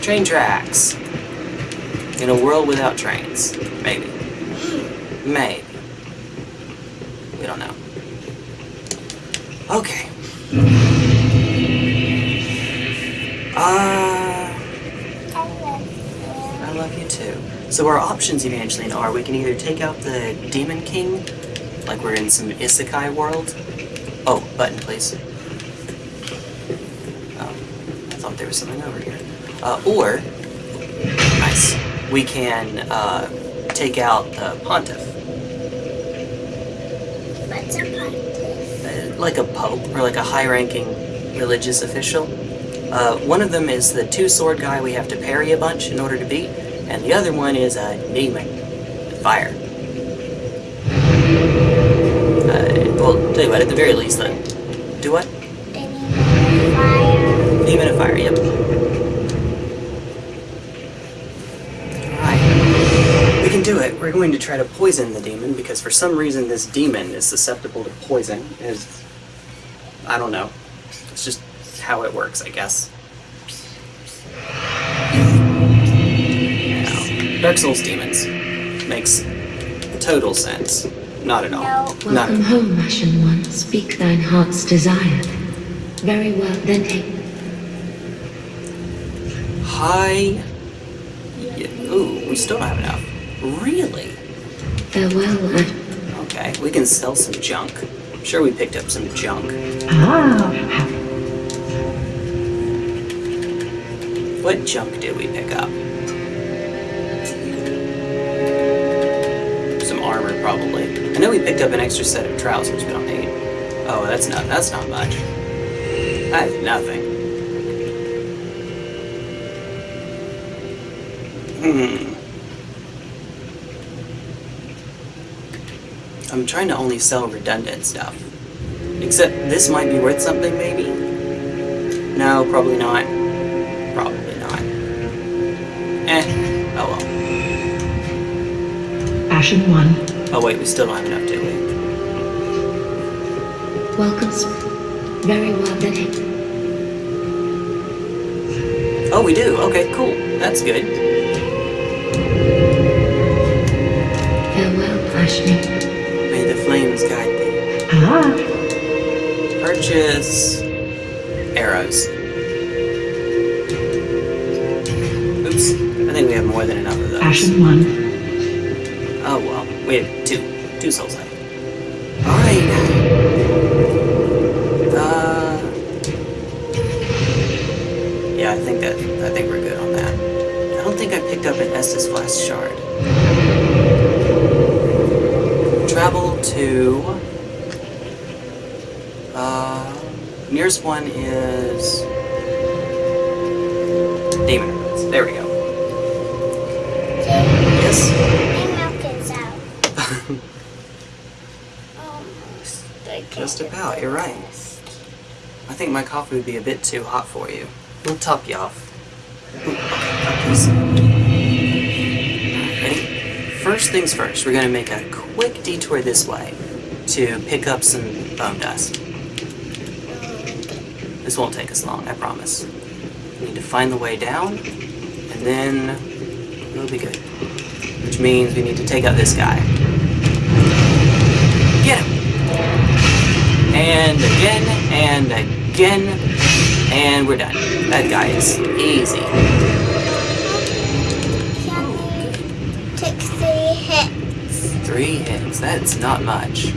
A: Train tracks. In a world without trains. Maybe. Maybe. We don't know. Okay. So our options, Evangeline, are we can either take out the Demon King, like we're in some Isekai world. Oh, button, please. Oh, I thought there was something over here. Uh, or, nice, we can uh, take out the Pontiff.
B: What's a pontiff?
A: uh, like a pope or like a high-ranking religious official. Uh, one of them is the two-sword guy we have to parry a bunch in order to beat, and the other one is uh, a demon, fire. Uh, well, tell you what, at the very least then. Do what?
B: Demon fire.
A: Demon of Fire, yep. Alright. We can do it. We're going to try to poison the demon because for some reason this demon is susceptible to poison. Is I don't know. It's just how it works, I guess. Dark Souls demons makes total sense. Not at all.
B: No.
A: Not
G: Welcome
A: at
G: home, Ashen One. Speak thine heart's desire. Very well, then take.
A: Hi. Yeah, ooh, we still don't have enough. Really?
G: Farewell, Ashen.
A: Okay, we can sell some junk. I'm sure we picked up some junk. Ah. What junk did we pick up? Probably. I know we picked up an extra set of trousers, but I don't need. Oh, that's not. That's not much. That's nothing. Hmm. I'm trying to only sell redundant stuff. Except this might be worth something, maybe? No, probably not. Probably not. Eh. Oh well.
H: Ashen One,
A: Oh wait, we still don't have enough, do we?
G: Welcome. s- Very well, then.
A: Oh, we do. Okay, cool. That's good.
G: Farewell, Ashen.
A: May the flames guide thee.
H: ah,
A: Purchase arrows. Oops. I think we have more than enough of those.
H: Ashen One,
A: coffee would be a bit too hot for you. We'll top you off. Ooh, okay. Ready? First things first, we're gonna make a quick detour this way to pick up some bone dust. This won't take us long, I promise. We need to find the way down, and then we'll be good. Which means we need to take out this guy. Get him! And again, and again, and we're done. That guy is easy.
B: Take three hits.
A: Three hits, that's not much.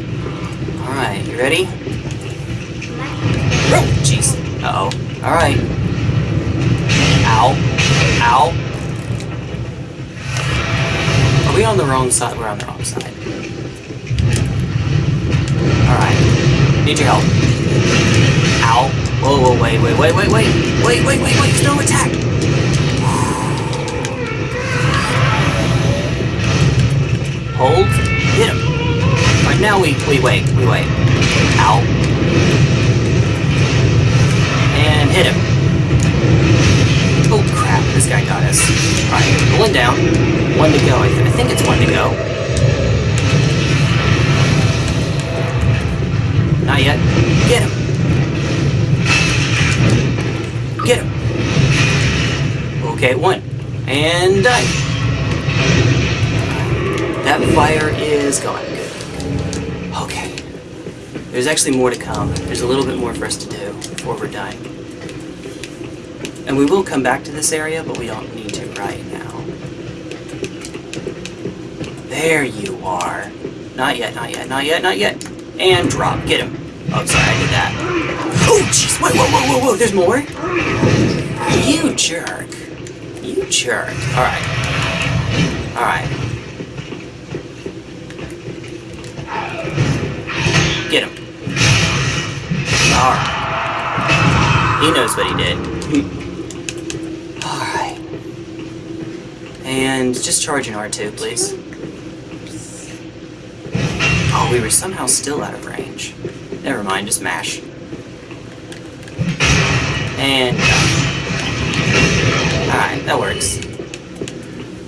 A: Alright, you ready? Oh, jeez. Uh-oh. Alright. Ow. Ow. Are we on the wrong side? We're on the wrong side. Alright. Need your help. Ow. Whoa, whoa, wait, wait, wait, wait, wait. Wait, wait, wait, wait. No attack. Hold. Hit him. Alright, now we, we wait, we wait. Ow. And hit him. Oh crap, this guy got us. Alright, one down. One to go. I, th- I think it's one to go. Not yet. Get him. Get him. Okay, one. And done. That fire is gone. Good. Okay. There's actually more to come. There's a little bit more for us to do before we're done. And we will come back to this area, but we don't need to right now. There you are. Not yet, not yet, not yet, not yet. And drop. Get him. Oh, sorry, I did that. Oh, jeez. Whoa, whoa, whoa, whoa, whoa. There's more? You jerk. You jerk. Alright. Alright. Get him. Alright. He knows what he did. Alright. And just charge an R2, please. Oh, we were somehow still out of range. Never mind, just mash. And uh, Alright, that works.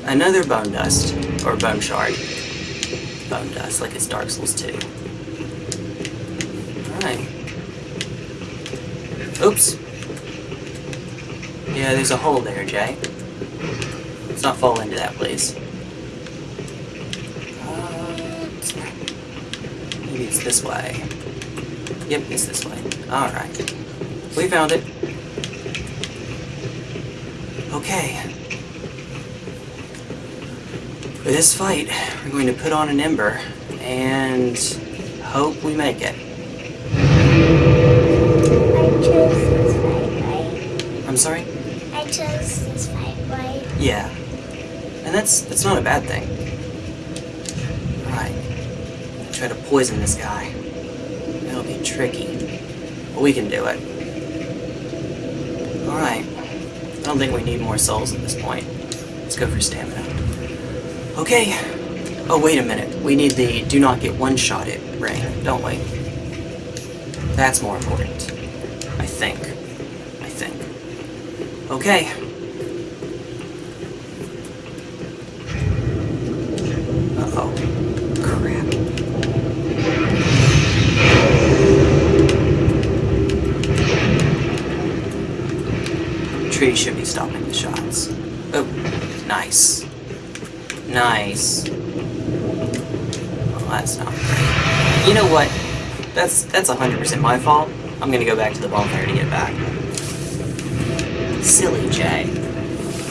A: Another bone dust. Or bone shard. Bone dust, like it's Dark Souls 2. Alright. Oops. Yeah, there's a hole there, Jay. Let's not fall into that, please. Uh, maybe it's this way. Yep, it's this way. Alright. We found it. Okay. For this fight, we're going to put on an ember and hope we make it.
B: I chose this fight, right?
A: I'm sorry?
B: I chose this fight, right?
A: Yeah. And that's that's not a bad thing. Alright. Try to poison this guy. That'll be tricky. But we can do it. Alright. I don't think we need more souls at this point. Let's go for stamina. Okay. Oh, wait a minute. We need the do not get one-shotted ring, don't we? That's more important. I think. I think. Okay. Uh-oh. Crap. Tree should be stopping the shots. Oh, nice. Nice. Oh, that's not great. You know what? That's that's 100% my fault. I'm gonna go back to the bonfire to get back. Silly Jay.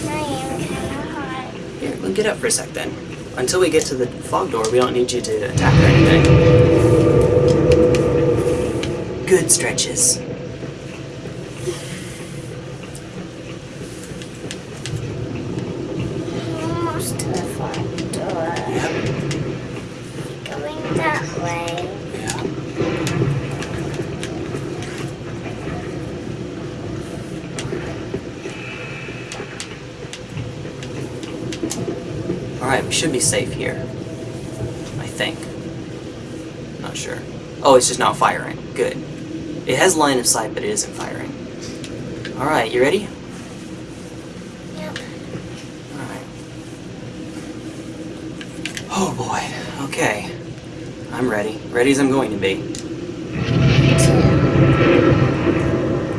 B: I am kind of hot.
A: Here, we'll get up for a sec then. Until we get to the fog door, we don't need you to attack or anything. Good stretches.
B: Almost to the front door.
A: Yep.
B: Going that way.
A: Yeah. Alright, we should be safe here. I think. Not sure. Oh, it's just not firing. Good. It has line of sight, but it isn't firing. Alright, you ready?
B: Yep.
A: Alright. Oh boy. Okay. I'm ready. Ready as I'm going to be.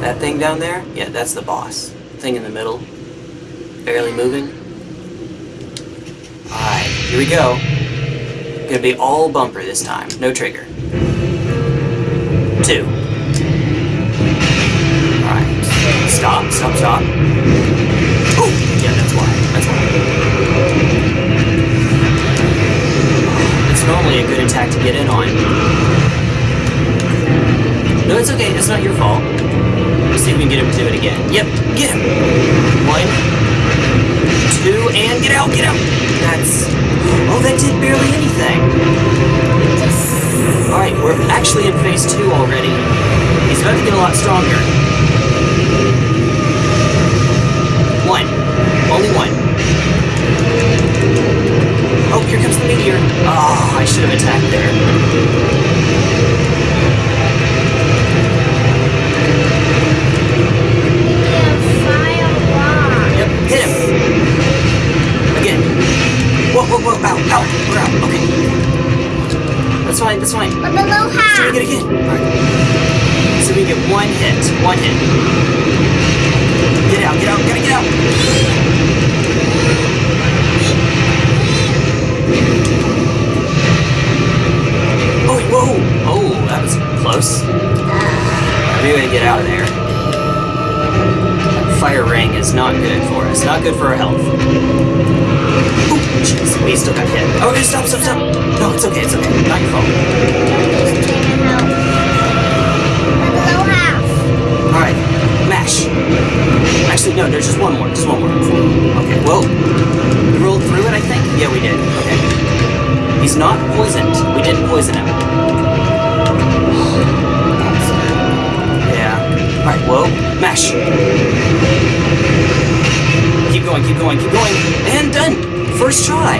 A: That thing down there? Yeah, that's the boss. Thing in the middle. Barely moving. Alright, here we go. Gonna be all bumper this time. No trigger. Two. Alright. Stop, stop, stop. Oh! Yeah, that's why. That's why. It's normally a good attack to get in on. No, it's okay. It's not your fault. Let's see if we can get him to do it again. Yep, get him. One, two, and get out, get out. That's. Oh, that did barely anything. Alright, we're actually in phase two already. He's about to get a lot stronger. One. Only one. Oh, here comes the meteor. Ah, I should have attacked there. Yep, hit him. Again. Whoa, whoa, whoa, ow, ow, we're out. Okay. That's fine, that's fine.
B: But below
A: Let's
B: half.
A: do it again. Alright. So we get one hit. One hit. Get out, get out, gotta get out. Oh, whoa! Oh, that was close. We gotta get out of there. Fire ring is not good for us. Not good for our health. Oh, jeez, we still got hit. Oh, stop, stop, stop! No, it's okay, it's okay. Not your fault. Alright, mash. Actually, no, there's just one more. Just one more. Okay, well, we rolled through it, I think? Yeah, we did. Okay. He's not poisoned. We didn't poison him. Alright, whoa. Mash. Keep going, keep going, keep going. And done. First try.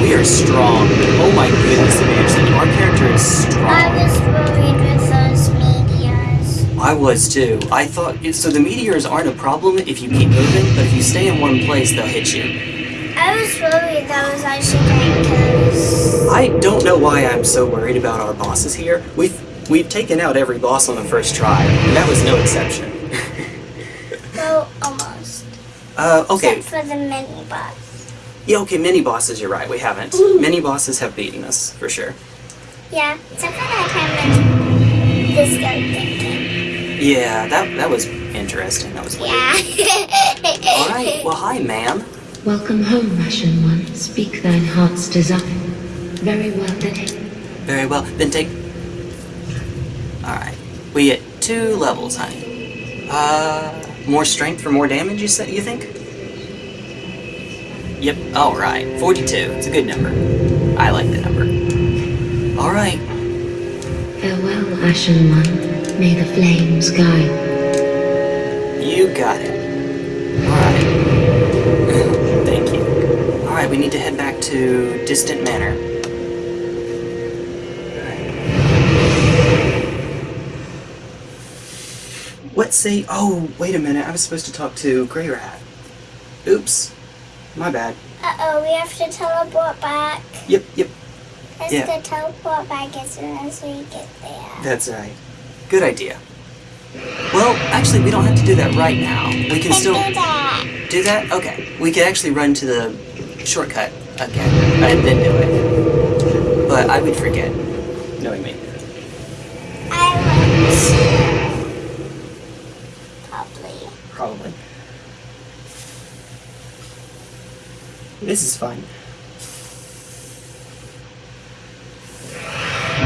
A: We are strong. Oh my goodness, Anderson. Our character is strong.
B: I was worried with those meteors.
A: I was too. I thought so. The meteors aren't a problem if you keep moving, but if you stay in one place, they'll hit you.
B: I was worried that was actually going to.
A: I don't know why I'm so worried about our bosses here. We've we've taken out every boss on the first try, and that was no exception.
B: Well, almost.
A: uh, okay.
B: Except for the mini boss.
A: Yeah, okay. Mini bosses. You're right. We haven't. Mini bosses have beaten us for sure.
B: Yeah, except for that time when the skeleton came.
A: Yeah, that that was interesting. That was weird.
B: Yeah.
A: All right. Well, hi, ma'am.
G: Welcome home, Ashen One. Speak thine heart's desire. Very well, then.
A: Very well. Then take. All right. We get two levels, honey. Uh, more strength for more damage. You say? You think? Yep. All right. Forty-two. It's a good number. I like the number. All right.
G: Farewell, Ashen One. May the flames guide.
A: You got it. Alright. Thank you. Alright, we need to head back to Distant Manor. What say? Oh, wait a minute. I was supposed to talk to Greirat. Oops. My bad.
B: Uh oh, we have to teleport back.
A: Yep, yep.
B: Let's
A: Yeah.
B: go teleport back as soon as we get there.
A: That's right. Good idea. Well, actually, we don't have to do that right now. We can
B: Let's
A: still.
B: do that.
A: Do that? Okay. We could actually run to the shortcut again and then do it. But I would forget, knowing me.
B: I want to. Probably.
A: Probably. This is fun.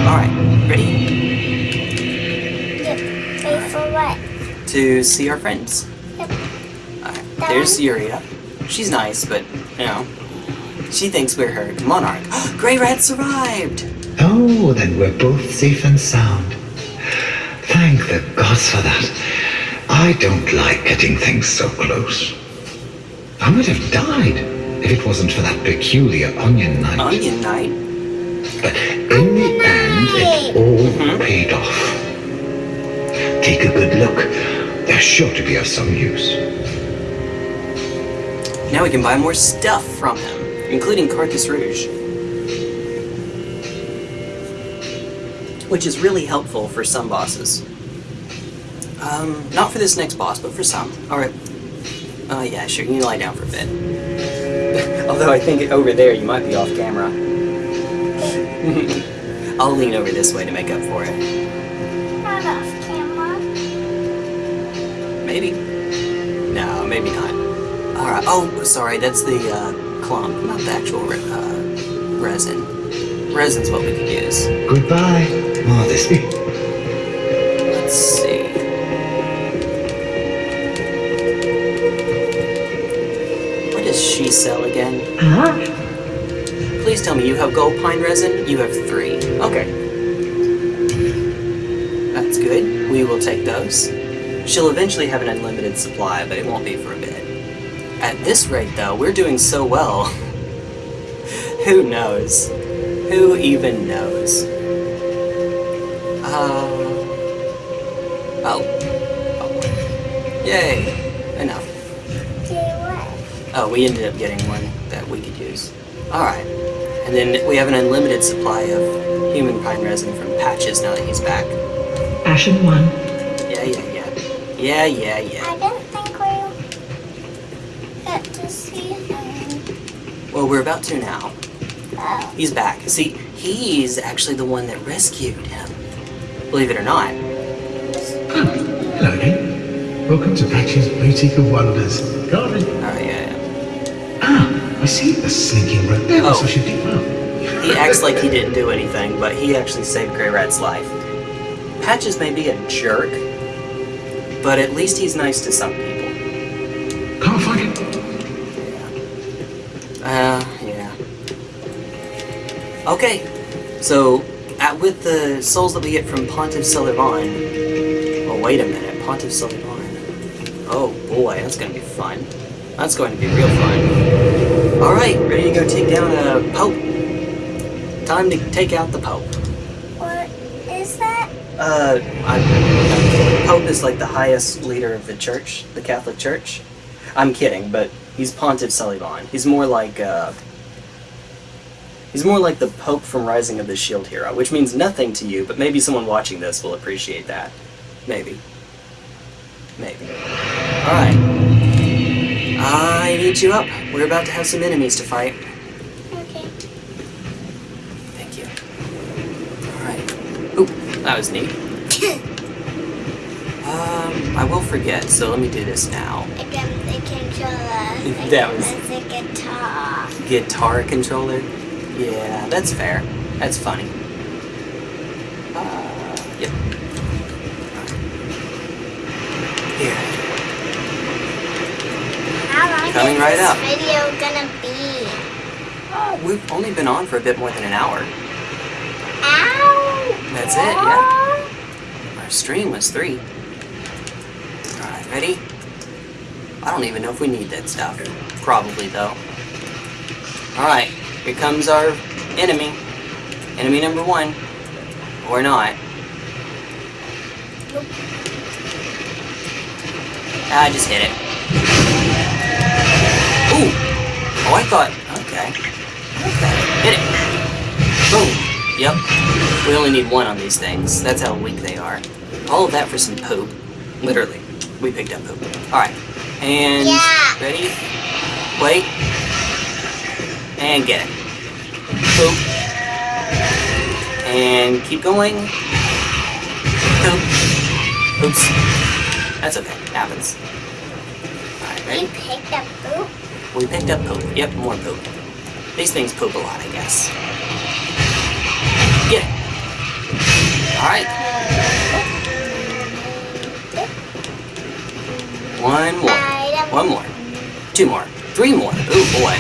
A: Alright, ready
B: Yep. Wait for what?
A: to see our friends?
B: Yep.
A: Alright, there's
B: one?
A: Yuria. She's nice, but, you know, she thinks we're her monarch. Greirat survived!
C: Oh, then we're both safe and sound. Thank the gods for that. I don't like getting things so close. I would have died if it wasn't for that peculiar onion knight.
A: Onion Knight.
C: But in the end, it all paid off. Take a good look. They're sure to be of some use.
A: Now we can buy more stuff from him, including Carthus Rouge. Which is really helpful for some bosses. Um, not for this next boss, but for some. Alright. Uh, yeah, sure, you can lie down for a bit. Although I think over there you might be off camera. I'll lean over this way to make up for it.
B: Not off camera.
A: Maybe. No, maybe not. Alright, oh, sorry, that's the, uh, clump, not the actual, re- uh, resin. Resin's what we could use.
C: Goodbye, Modesty.
A: sell again?
G: Ah,
A: Please tell me you have gold pine resin? You have three. Okay. That's good. We will take those. She'll eventually have an unlimited supply, but it won't be for a bit. At this rate, though, we're doing so well. Who knows? Who even knows? Uh. Oh. oh. Yay. We ended up getting one that we could use. Alright. And then we have an unlimited supply of human pine resin from Patches now that he's back.
G: Ashen One.
A: Yeah, yeah, yeah. Yeah, yeah, yeah.
B: I don't think we'll get to see him.
A: Well, we're about to now.
B: Oh.
A: He's back. See, he's actually the one that rescued him. Believe it or not.
D: Hello again. Welcome to Patches Boutique of Wonders. Garden. I see the slinking road. There
A: Oh.
D: such a deep.
A: He acts like he didn't do anything, but he actually saved Greirat's life. Patches may be a jerk, but at least he's nice to some people.
D: Can't find it.
A: Uh, yeah. Okay, so at, with the souls that we get from Pontiff Sulyvahn. Oh, wait a minute, Pontiff Sulyvahn. Oh boy, that's gonna be fun. That's going to be real fun. All right, ready to go take down a Pope. time to take out the Pope.
B: What is that?
A: Uh, I'm, I'm. Pope is like the highest leader of the church, the Catholic Church. I'm kidding, but he's Pontiff Sulyvahn. He's more like, uh, he's more like the Pope from Rising of the Shield Hero, which means nothing to you, but maybe someone watching this will appreciate that. Maybe. Maybe. Alright. I need you up. We're about to have some enemies to fight.
B: Okay.
A: Thank you. Alright. Oop, that was neat. Um, I will forget, so let me do this now.
B: Again, the controller.
A: That was-
B: a guitar.
A: Guitar controller? Yeah, that's fair. That's funny. Uh, yep. Here.
B: How long
A: Coming right
B: this
A: up.
B: video gonna be?
A: Oh, we've only been on for a bit more than an hour.
B: Ow!
A: That's it, yeah. Our stream was three. Alright, ready? I don't even know if we need that stuff. Probably, though. Alright, here comes our enemy. Enemy number one. Or not. Ah, I just hit it. Oh, I thought... Okay. Okay. Hit it. Boom. Yep. We only need one on these things. That's how weak they are. All of that for some poop. Literally. We picked up poop. Alright. And...
B: Yeah.
A: Ready? Wait. And get it. Poop. And keep going. Poop. Oops. That's okay. Happens. Alright,
B: We
A: ready?
B: picked up poop.
A: We picked up poop. Yep, more poop. These things poop a lot, I guess. Get it. Alright. One more. One more. Two more. Three more. Ooh, boy.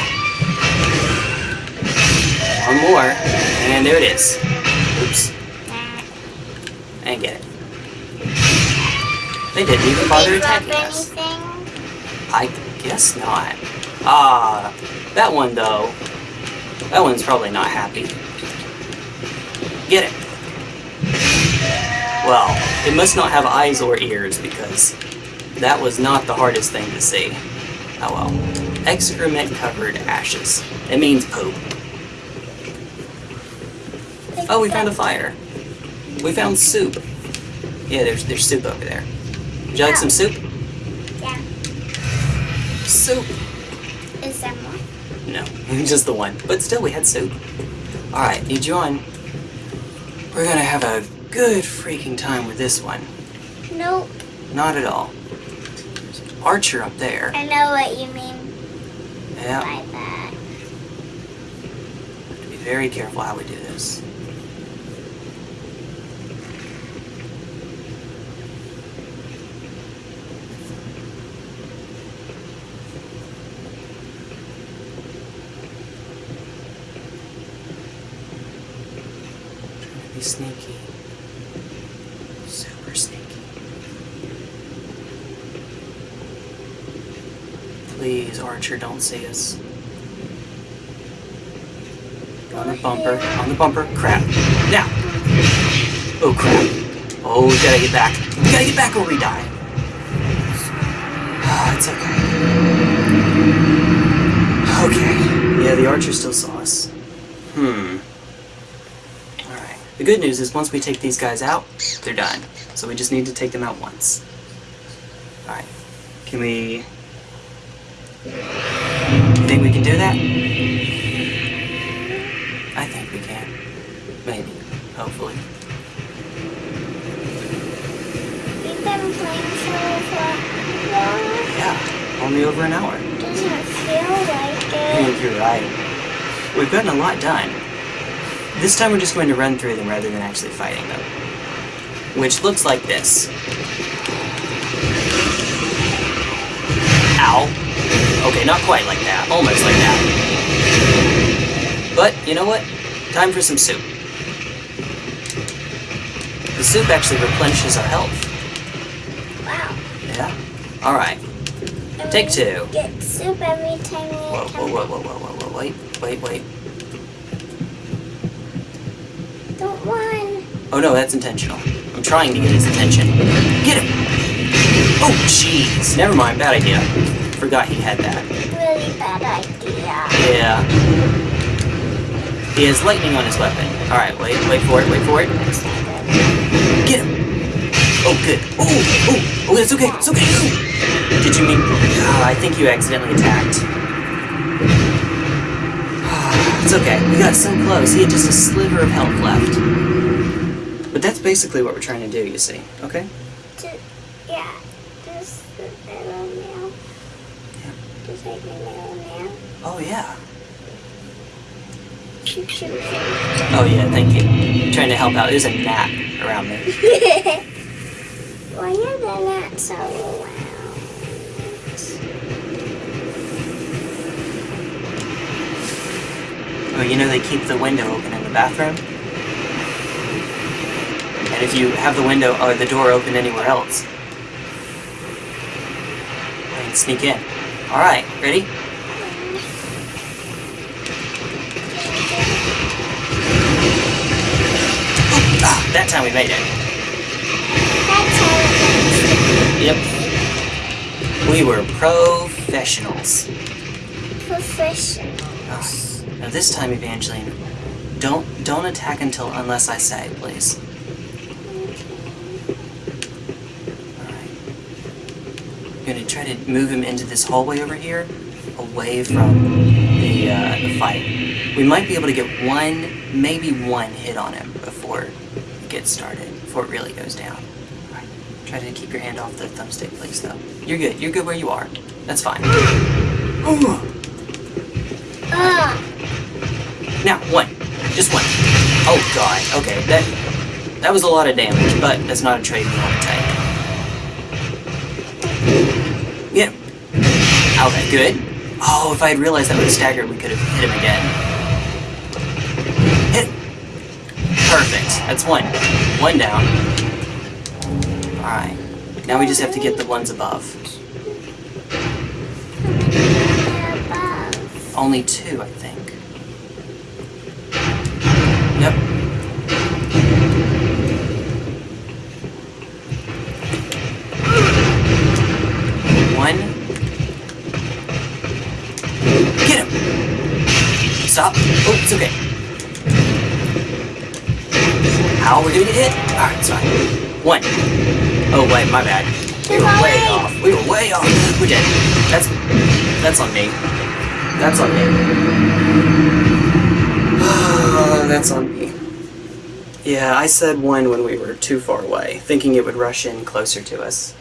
A: One more. And there it is. Oops. And get it. They didn't even bother attacking us. I guess not. Ah, that one though. That one's probably not happy. Get it. Well, it must not have eyes or ears because that was not the hardest thing to see. Oh well. Excrement covered ashes. It means poop. Oh, we found a fire. We found soup. Yeah, there's there's soup over there. Would you like some soup?
B: Yeah.
A: Soup.
B: Is there more?
A: No, just the one. But still, we had soup. Alright, need you on. We're gonna have a good freaking time with this one.
B: Nope.
A: Not at all. There's an Archer up there.
B: I know what you mean
A: Yeah,
B: by that.
A: be very careful how we do this. Sneaky. Super sneaky. Please, Archer, don't see us. On the bumper. On the bumper. Crap. Now. Oh, crap. Oh, we gotta get back. We gotta get back or we die. Ah, it's okay. Okay. Yeah, the archer still saw us. Hmm. The good news is once we take these guys out, they're done. So we just need to take them out once. Alright. Can we... You think we can do that? I think we can. Maybe. Hopefully.
B: We've been playing for long.
A: Yeah. Only over an hour.
B: Doesn't feel like
A: I
B: it.
A: think you're right. We've gotten a lot done. This time we're just going to run through them rather than actually fighting them. Which looks like this. Ow. Okay, not quite like that. Almost like that. But, you know what? Time for some soup. The soup actually replenishes our health.
B: Wow.
A: Yeah? Alright. Take two.
B: Get soup every time we
A: Whoa, whoa, whoa, whoa, whoa, whoa, whoa, wait, wait, wait.
B: Don't.
A: Oh no, that's intentional. I'm trying to get his attention. Get him! Oh, jeez. Never mind, bad idea. Forgot he had that.
B: Really bad idea.
A: Yeah. He has lightning on his weapon. Alright, wait, wait for it, wait for it. Get him! Oh, good. Oh, oh, oh, that's okay, it's okay. Did you mean... Ah, I think you accidentally attacked. It's okay, we got so close. He had just a sliver of health left. But that's basically what we're trying to do, you see. Okay?
B: Yeah, just the little nail. Just like the little nail.
A: Oh, yeah. Oh, yeah, thank you. Trying to help out. There's a gnat around me.
B: Why are they not so loud?
A: Oh, you know they keep the window open in the bathroom? And if you have the window or the door open anywhere else, I can sneak in. Alright, ready? Ah, that time we made it. Yep. We were professionals.
B: professionals.
A: Now this time, Evangeline, don't don't attack until unless I say, please. Alright. I'm gonna try to move him into this hallway over here, away from the uh, the fight. We might be able to get one, maybe one hit on him before it gets started, before it really goes down. Alright. Try to keep your hand off the thumbstick, please, though. You're good. You're good where you are. That's fine. Ooh. Now, one. Just one. Oh god. Okay, that that was a lot of damage, but that's not a trade we want to take. Yeah. Okay, good. Oh, if I had realized that would have staggered, we could have hit him again. Hit. Perfect. That's one. One down. Alright. Now we just have to get the ones. Above. Only two, I think. Yep. One. Get him! Stop. Oh, it's okay. Ow, we're gonna get hit? Alright, it's fine. One. Oh, wait, my bad. We were way off. We were way off. We're dead. That's that's on me. That's on me. That's on me. Yeah, I said one when we were too far away, thinking it would rush in closer to us.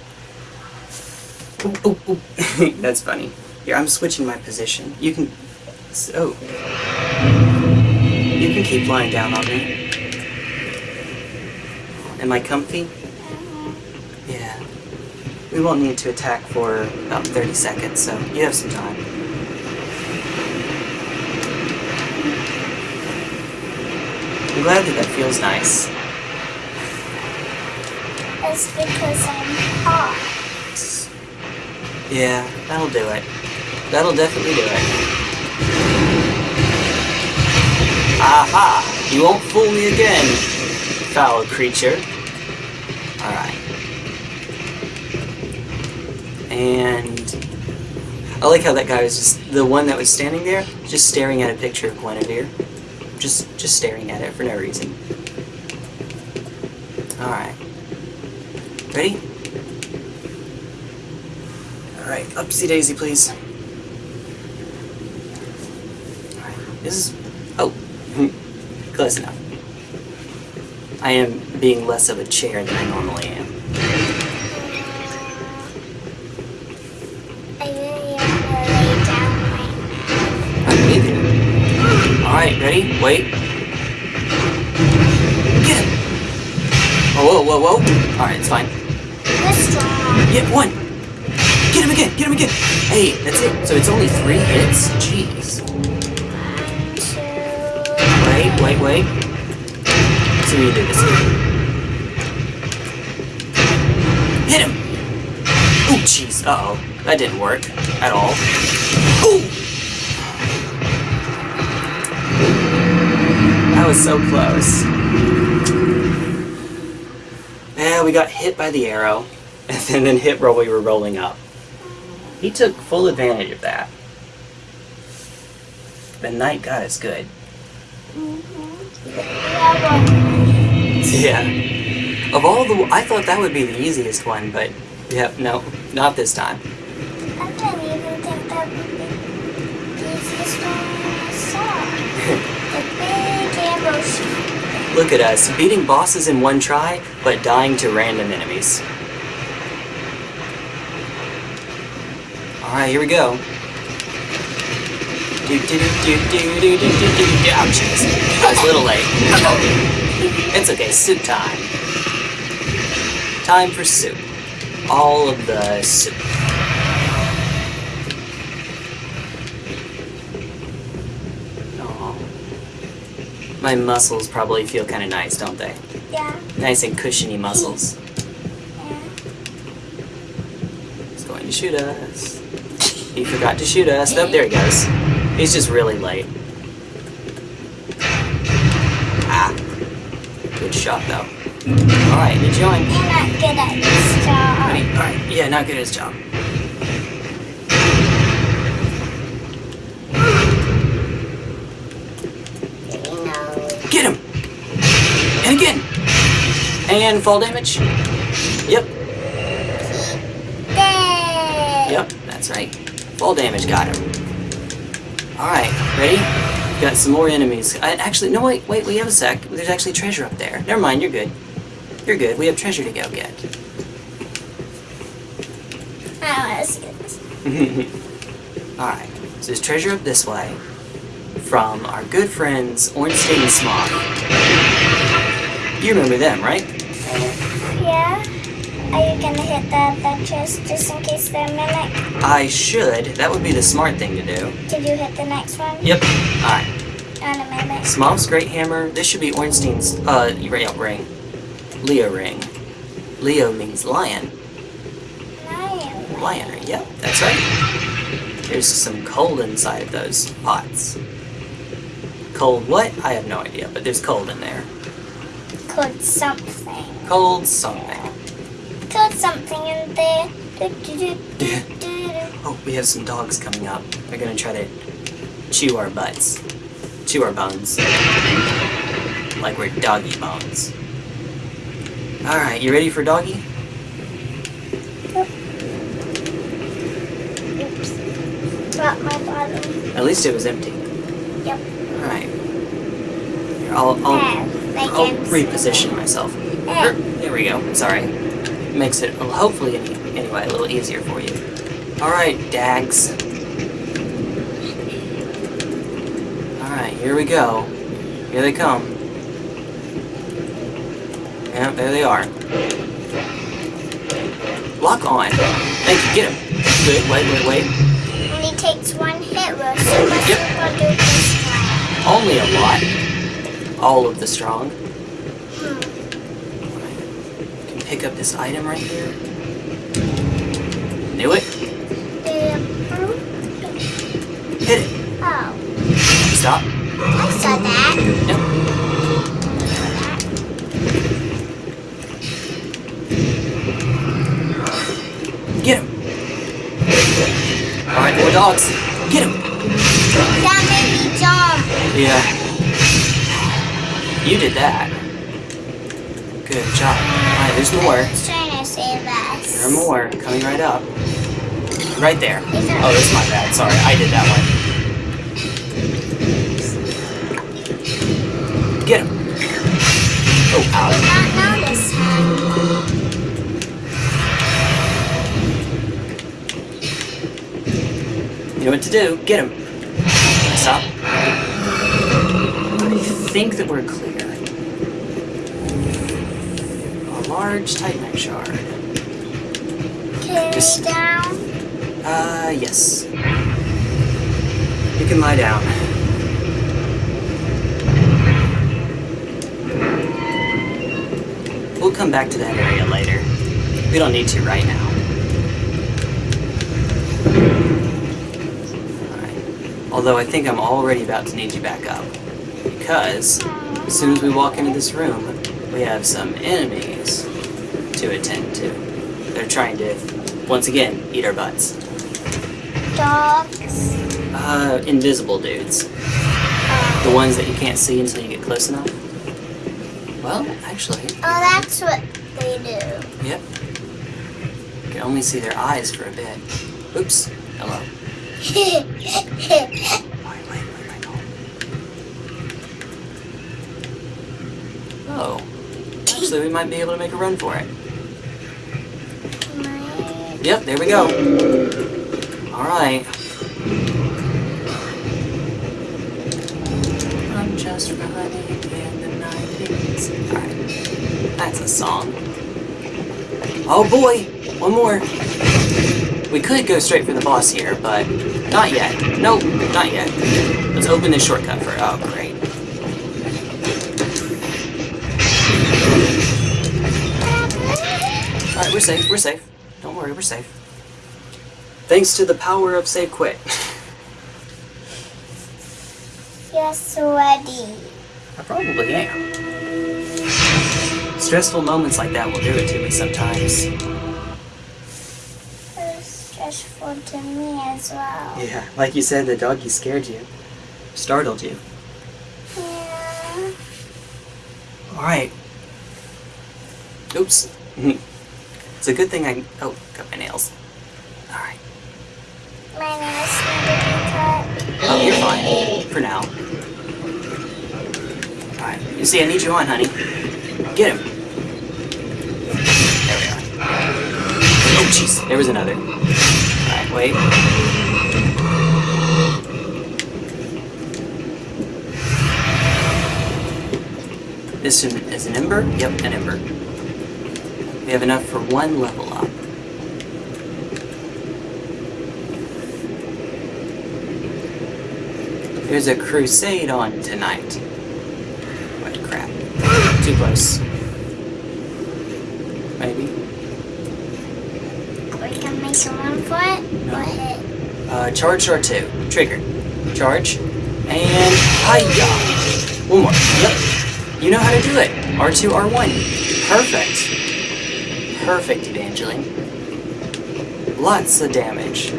A: Ooh, ooh, ooh. That's funny. Here, I'm switching my position. You can. So. Oh. You can keep lying down on me. Am I comfy? Yeah. We won't need to attack for about 30 seconds, so you have some time. I'm glad that that feels nice.
B: It's because I'm hot.
A: Yeah, that'll do it. That'll definitely do it. Aha! You won't fool me again, foul creature. Alright. And I like how that guy was just the one that was standing there, just staring at a picture of Gwynevere. Just just staring at it for no reason. Alright. Ready? Alright, upsy daisy, please. Alright, this is. Oh, close enough. I am being less of a chair than I normally am. Alright, ready? Wait. Get him! Oh, whoa, whoa, whoa. Alright, it's fine.
B: strong.
A: Yeah, one! Get him again! Get him again! Hey, that's it. So it's only three hits? Jeez. Wait, wait, wait. So we do this. Hit him! Oh, jeez. Uh-oh. That didn't work. At all. Ooh! That was so close. Yeah, we got hit by the arrow, and then, hit while we were rolling up. He took full advantage of that. The knight got us good.
B: Yeah.
A: Of all the, I thought that would be the easiest one, but yeah, no, not this time.
B: I didn't even think that would be the easiest one ambush.
A: Look at us, beating bosses in one try, but dying to random enemies. Alright, here we go. Do, do, do, do, do, do, do, do, do, do. Oh. I was a little late. It's okay, soup time. Time for soup. All of the soup. My muscles probably feel kind of nice, don't they?
B: Yeah,
A: Nice and cushiony muscles.
B: yeah.
A: He's going to shoot us. He forgot to shoot us. Oh, there he goes. He's just really late. Ah. Good shot, though. Alright, you join.
B: You're not good at this job.
A: Alright, yeah, not good at his job.
B: You know.
A: Get him! And again! And fall damage. Yep, yep, that's right. Fall damage got him. Alright, ready? Got some more enemies. I, actually, no, wait, wait, we have a sec. There's actually treasure up there. Never mind, you're good. You're good. We have treasure to go get.
B: I want to see this.
A: Alright, so there's treasure up this way from our good friends Ornstein and Smough. You remember them, right?
B: Are you gonna hit the adventures just in case they're mimic?
A: I should. That would be the smart thing to do.
B: Did you hit the next one?
A: Yep. Alright.
B: On a mimic.
A: Great Hammer. This should be Ornstein's, uh, ring. Leo ring. Leo means lion.
B: Lion.
A: Lion ring, yep, that's right. There's some coal inside of those pots. Cold what? I have no idea, but there's cold in there.
B: Code something.
A: Cold something.
B: Code something in there.
A: Oh, we have some dogs coming up. They're gonna try to chew our butts. Chew our bones. Like we're doggy bones. Alright, you ready for doggy?
B: Oops. Drop my bottle.
A: At least it was empty.
B: Yep.
A: Alright. I'll, I'll, I'll reposition myself.
B: There.
A: Er, There we go. Sorry. Makes it, well, hopefully, anyway, a little easier for you. Alright, dags. Alright, here we go. Here they come. Yeah, there they are. Lock on. Thank you, get him. Good, wait, wait, wait.
B: Only takes one hit, Rose. So much
A: Yep.
B: people do this time.
A: Only a lot. All of the strong.
B: Hmm.
A: Can pick up this item right here. Knew it. Hit it.
B: Oh,
A: Stop.
B: I saw that.
A: Yep. Get him. Alright, more dogs. Get him.
B: That made me jump.
A: Yeah. You did that. Good job. Alright, there's more.
B: I was trying to save us.
A: There are more coming right up. Right there- Oh, that's my bad. Sorry, I did that one. Get him. Oh, ow.
B: did not notice him.
A: You know what to do. Get him. Stop. I think that we're clear. A large Titanite shard.
B: Carry
A: Just-
B: down.
A: Uh, yes. You can lie down. We'll come back to that area later. We don't need to right now. Alright. Although I think I'm already about to need you back up. Because as soon as we walk into this room, we have some enemies to attend to. They're trying to, once again, eat our butts.
B: Dogs.
A: Uh, invisible dudes. The ones that you can't see until you get close enough. Well, actually,
B: Oh, that's what they do.
A: yep. You can only see their eyes for a bit. Oops. Hello. Wait, wait, wait, wait, hold. Oh. Actually, we might be able to make a run for it. Yep, there we go. Alright. I'm just running in the 90s. Alright. That's a song. Oh boy! One more. We could go straight for the boss here, but not yet. Nope, not yet. Let's open this shortcut for Oh, great. Safe, we're safe. Don't worry, we're safe. Thanks to the power of save quit.
B: Yes, ready.
A: I probably am. Stressful moments like that will do it to me sometimes.
B: It's stressful to me as well.
A: Yeah, like you said, the doggy scared you. Startled you.
B: Yeah.
A: Alright. Oops. it's a good thing I. Oh, cut my nails. Alright.
B: My nails need to be cut.
A: Oh, you're fine. For now. Alright. You see, I need you on, honey. Get him. There we are. Oh, jeez. There was another. Alright, wait. This is is an ember? Yep, an ember. We have enough for one level up. There's a crusade on tonight. What crap. Too close. Maybe.
B: We can make run for it.
A: No.
B: Go ahead.
A: Uh, charge R2. Trigger. Charge. And hiya! One more. Yep. You know how to do it. R2, R1. Perfect. Perfect, Evangeline. Lots of damage.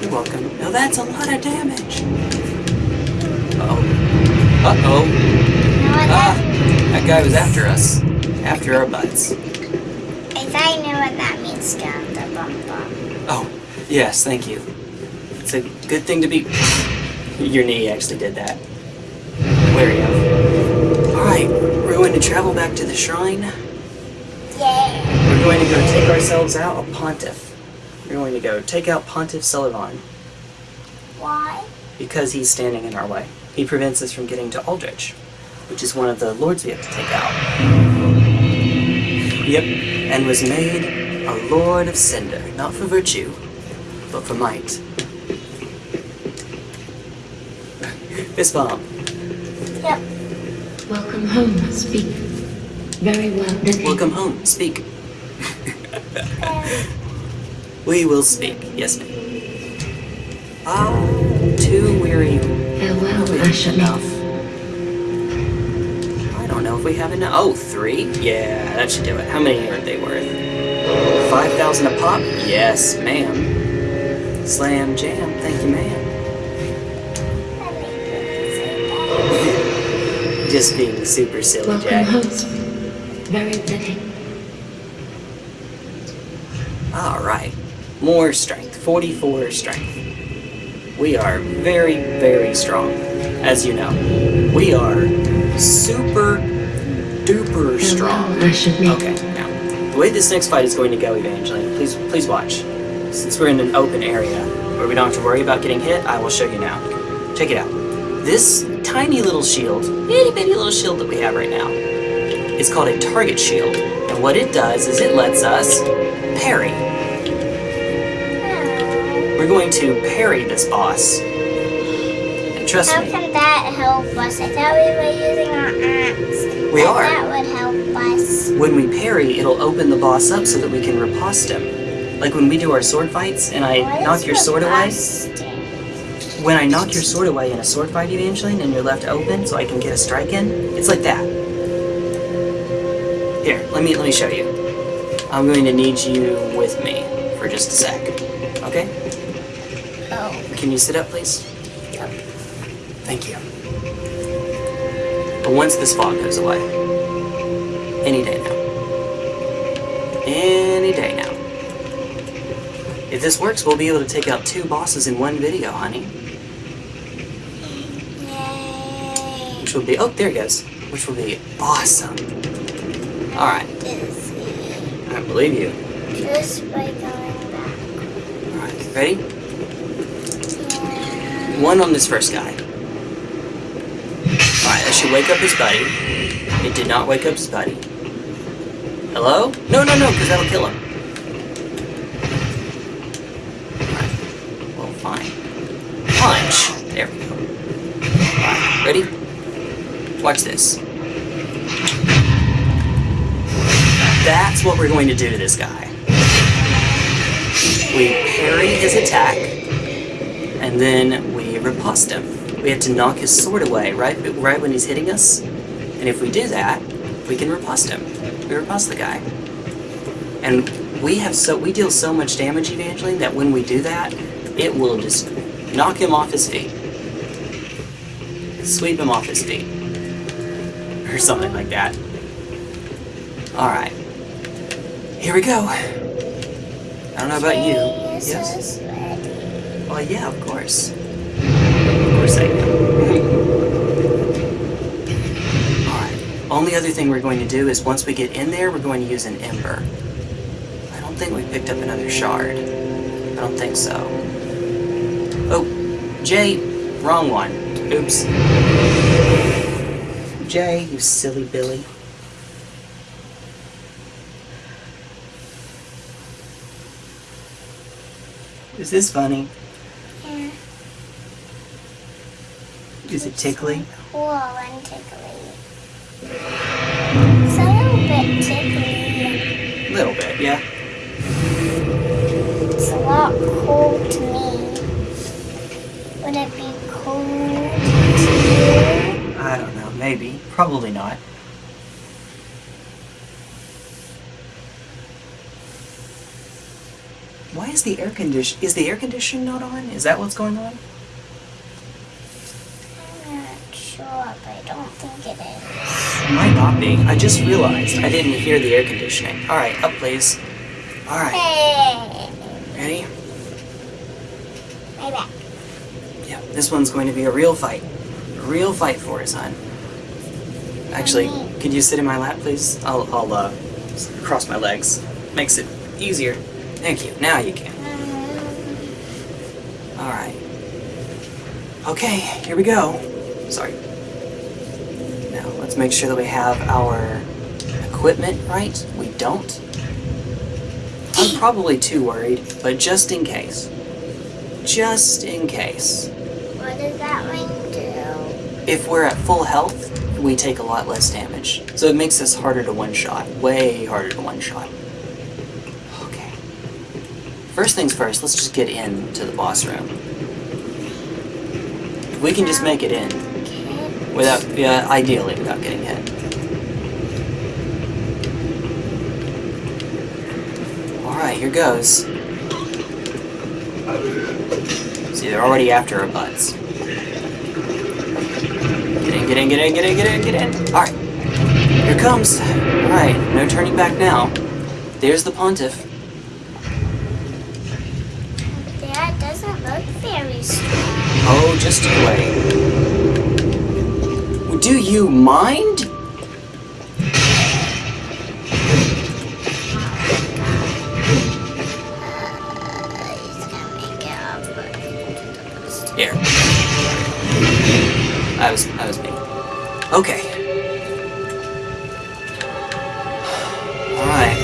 A: You're welcome. Now that's a lot of damage. Uh-oh. Uh-oh. Ah!
B: that?
A: Guy was after us. After our butts.
B: I thought I knew what that means. Down the bum bum.
A: Oh, yes, thank you. It's a good thing to be. Your knee actually did that. Wary of. Alright, we're going to travel back to the shrine.
B: Yeah.
A: We're going to go take ourselves out of Pontiff. We're going to go take out Pontiff Sulyvahn
B: Why?
A: because he's standing in our way. He prevents us from getting to Aldrich, which is one of the lords we have to take out. Yep, and was made a lord of Cinder, not for virtue, but for might. Fist bump.
B: Yep.
G: Welcome home, speak. Very well, then.
A: Welcome home. Speak. We will speak. Yes, ma'am. Ah, too weary.
G: Farewell,
A: We
G: I shall
A: enough. I don't know if we have enough. Oh, three? Yeah, that should do it. How many are they worth? 5,000 a pop? Yes, ma'am. Slam jam. Thank you, ma'am.
B: I make it say that.
A: Just being super silly,
G: Welcome
A: Jack.
G: home, Very ready.
A: Alright. More strength. 44 strength. We are very, very strong. As you know. We are super duper strong.
G: I shall meet.
A: Okay, now, the way this next fight is going to go, Evangeline, please please watch. Since we're in an open area where we don't have to worry about getting hit, I will show you now. Check it out. This tiny little shield, itty bitty little shield that we have right now, is called a target shield. And what it does is it lets us parry. We're going to parry this boss. And trust
B: How
A: me,
B: can that help us? I thought we were using our axe.
A: We are.
B: That would help us.
A: when we parry, it'll open the boss up so that we can riposte him. Like when we do our sword fights and I
B: What
A: knock your sword away, when I knock your sword away in a sword fight, Evangeline, and you're left open so I can get a strike in, it's like that. Here, let me let me show you. I'm going to need you with me for just a sec. Okay?
B: Oh,
A: Can you sit up, please?
B: Yep.
A: Thank you. But once this fog goes away, any day now. Any day now. If this works, we'll be able to take out two bosses in one video, honey.
B: yay.
A: Which will be, oh, there he goes. Which will be awesome. Alright,
B: Dizzy.
A: I believe you.
B: Just by going back.
A: Alright, ready?
B: Yeah.
A: One on this first guy. Alright, that should wake up his buddy. It did not wake up his buddy. Hello? No, no, no, because that'll kill him. Alright, well, fine. Punch! There we go. Alright, ready? Watch this. That's what we're going to do to this guy. We parry his attack, and then we riposte him. We have to knock his sword away right right when he's hitting us, and if we do that, we can riposte him. We riposte the guy, and we have so we deal so much damage, Evangeline, that when we do that, it will just knock him off his feet, sweep him off his feet, or something like that. All right, here we go. I don't know about you.
B: Yes.
A: Yes.
B: So sweaty.
A: Well, yeah, of course. Of course I. Alright. Only other thing we're going to do is once we get in there, we're going to use an ember. I don't think we picked up another shard. I don't think so. Oh, Jay, wrong one. Oops. Jay, you silly Billy. Is this funny?
B: Yeah.
A: Is it tickly?
B: Cool and tickly. It's a little bit tickly.
A: A little bit, yeah.
B: It's a lot cold to me. Would it be cold to you?
A: I don't know, maybe. Probably not. Why is the air condition is the air condition not on? Is that what's going on?
B: I'm not sure, but I don't think it is.
A: It might not be. I just realized I didn't hear the air conditioning. Alright, up please. Alright,
B: Hey!
A: ready?
B: My back.
A: Yeah, this one's going to be a real fight. A real fight for us, hon. Actually, could you sit in my lap, please? I'll, I'll uh, cross my legs. Makes it easier. Thank you. Now you can. Alright. Okay, here we go. Sorry. Now, let's make sure that we have our equipment right. We don't. I'm probably too worried, but just in case. Just in case.
B: What does that ring do?
A: If we're at full health, we take a lot less damage. So it makes us harder to one-shot. Way harder to one-shot. First things first, let's just get into the boss room. If we can just make it in, without, yeah, ideally without getting hit. Alright, here goes. See, they're already after our butts. Get in, get in, get in, get in, get in, get in. Alright. Here comes. Alright, no turning back now. There's the pontiff.
B: That doesn't look very.
A: Oh, just wait. Do you mind? Here. I was I was me. Okay. Alright.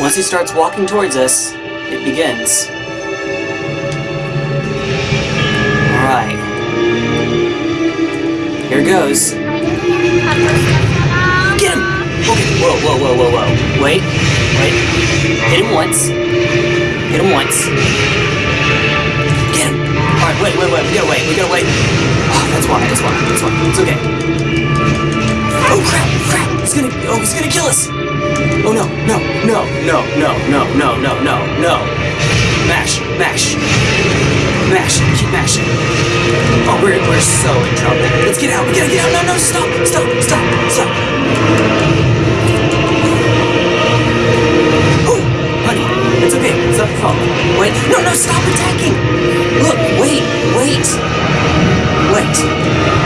A: Once he starts walking towards us, begins. Alright. Here goes. Get him! Okay, whoa, whoa, whoa, whoa, whoa. Wait, wait. Hit him once. Hit him once. Get him! Alright, wait, wait, wait, we gotta wait, we gotta wait. Oh, that's why, that's why, that's why. It's okay. Oh crap! Crap! He's gonna. Oh, he's gonna kill us! Oh no! No! No! No! No! No! No! No! No! No! Mash! Mash! Mash! Keep mashing! Oh, we're we're so in trouble. Let's get out! We gotta get out! No! No! Stop! Stop! Stop! Stop! Oh, honey, it's okay. It's not your fault. Wait! No! No! Stop attacking! Look! Wait! Wait! Wait!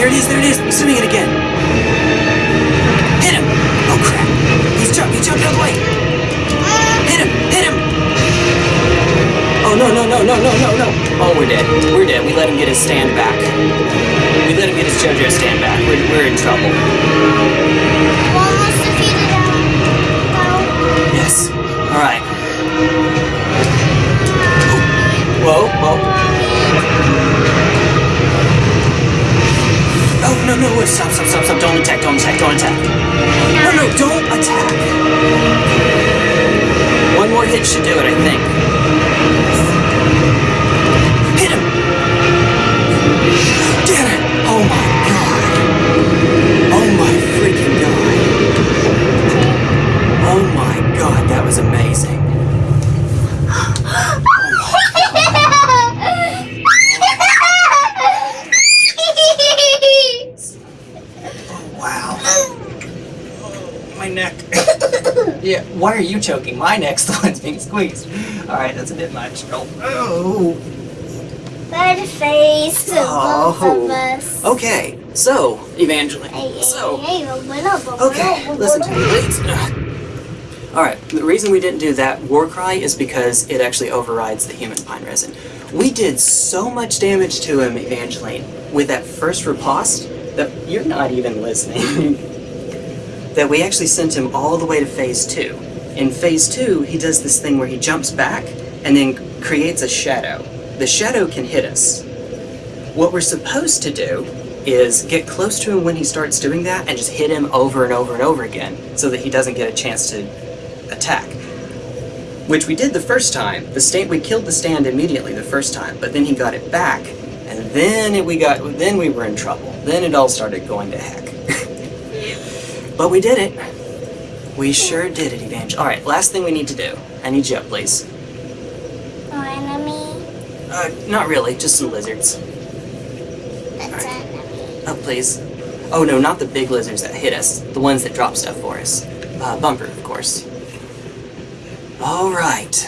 A: There it is, there it is. He's doing it again. Hit him. Oh crap. He's jumped, he jumped out of the way. Hit him, hit him. Oh no, no, no, no, no, no, no. Oh, we're dead. We're dead. We let him get his stand back. We let him get his JoJo stand back. We're, we're in trouble.
B: Almost defeated him.
A: Yes. No, no, wait, stop, stop, stop, stop. Don't attack, don't attack, don't attack. No, no, don't attack. One more hit should do it, I think. Hit him! Damn it! Oh my why are you choking? My neck's the one's being squeezed. Alright, that's a bit much. Oh. oh.
B: Red face of
A: Oh.
B: both of oh. us.
A: Okay, so, Evangeline.
B: Hey,
A: So,
B: hey, hey,
A: Okay, listen to me. Alright, the reason we didn't do that war cry is because it actually overrides the human pine resin. We did so much damage to him, Evangeline, with that first riposte that you're not even listening. that we actually sent him all the way to phase two. In phase two, he does this thing where he jumps back and then creates a shadow. The shadow can hit us. What we're supposed to do is get close to him when he starts doing that and just hit him over and over and over again so that he doesn't get a chance to attack. Which we did the first time. The stand we killed the stand immediately the first time, but then he got it back, and then it, we got then we were in trouble. Then it all started going to heck. but we did it. We sure did it, Evangel. All right, last thing we need to do. I need you up, please.
B: No enemy.
A: Uh, not really, just some lizards.
B: That's enemy.
A: Up, please. Oh no, not the big lizards that hit us. The ones that drop stuff for us. Uh, Bumper, of course. All right.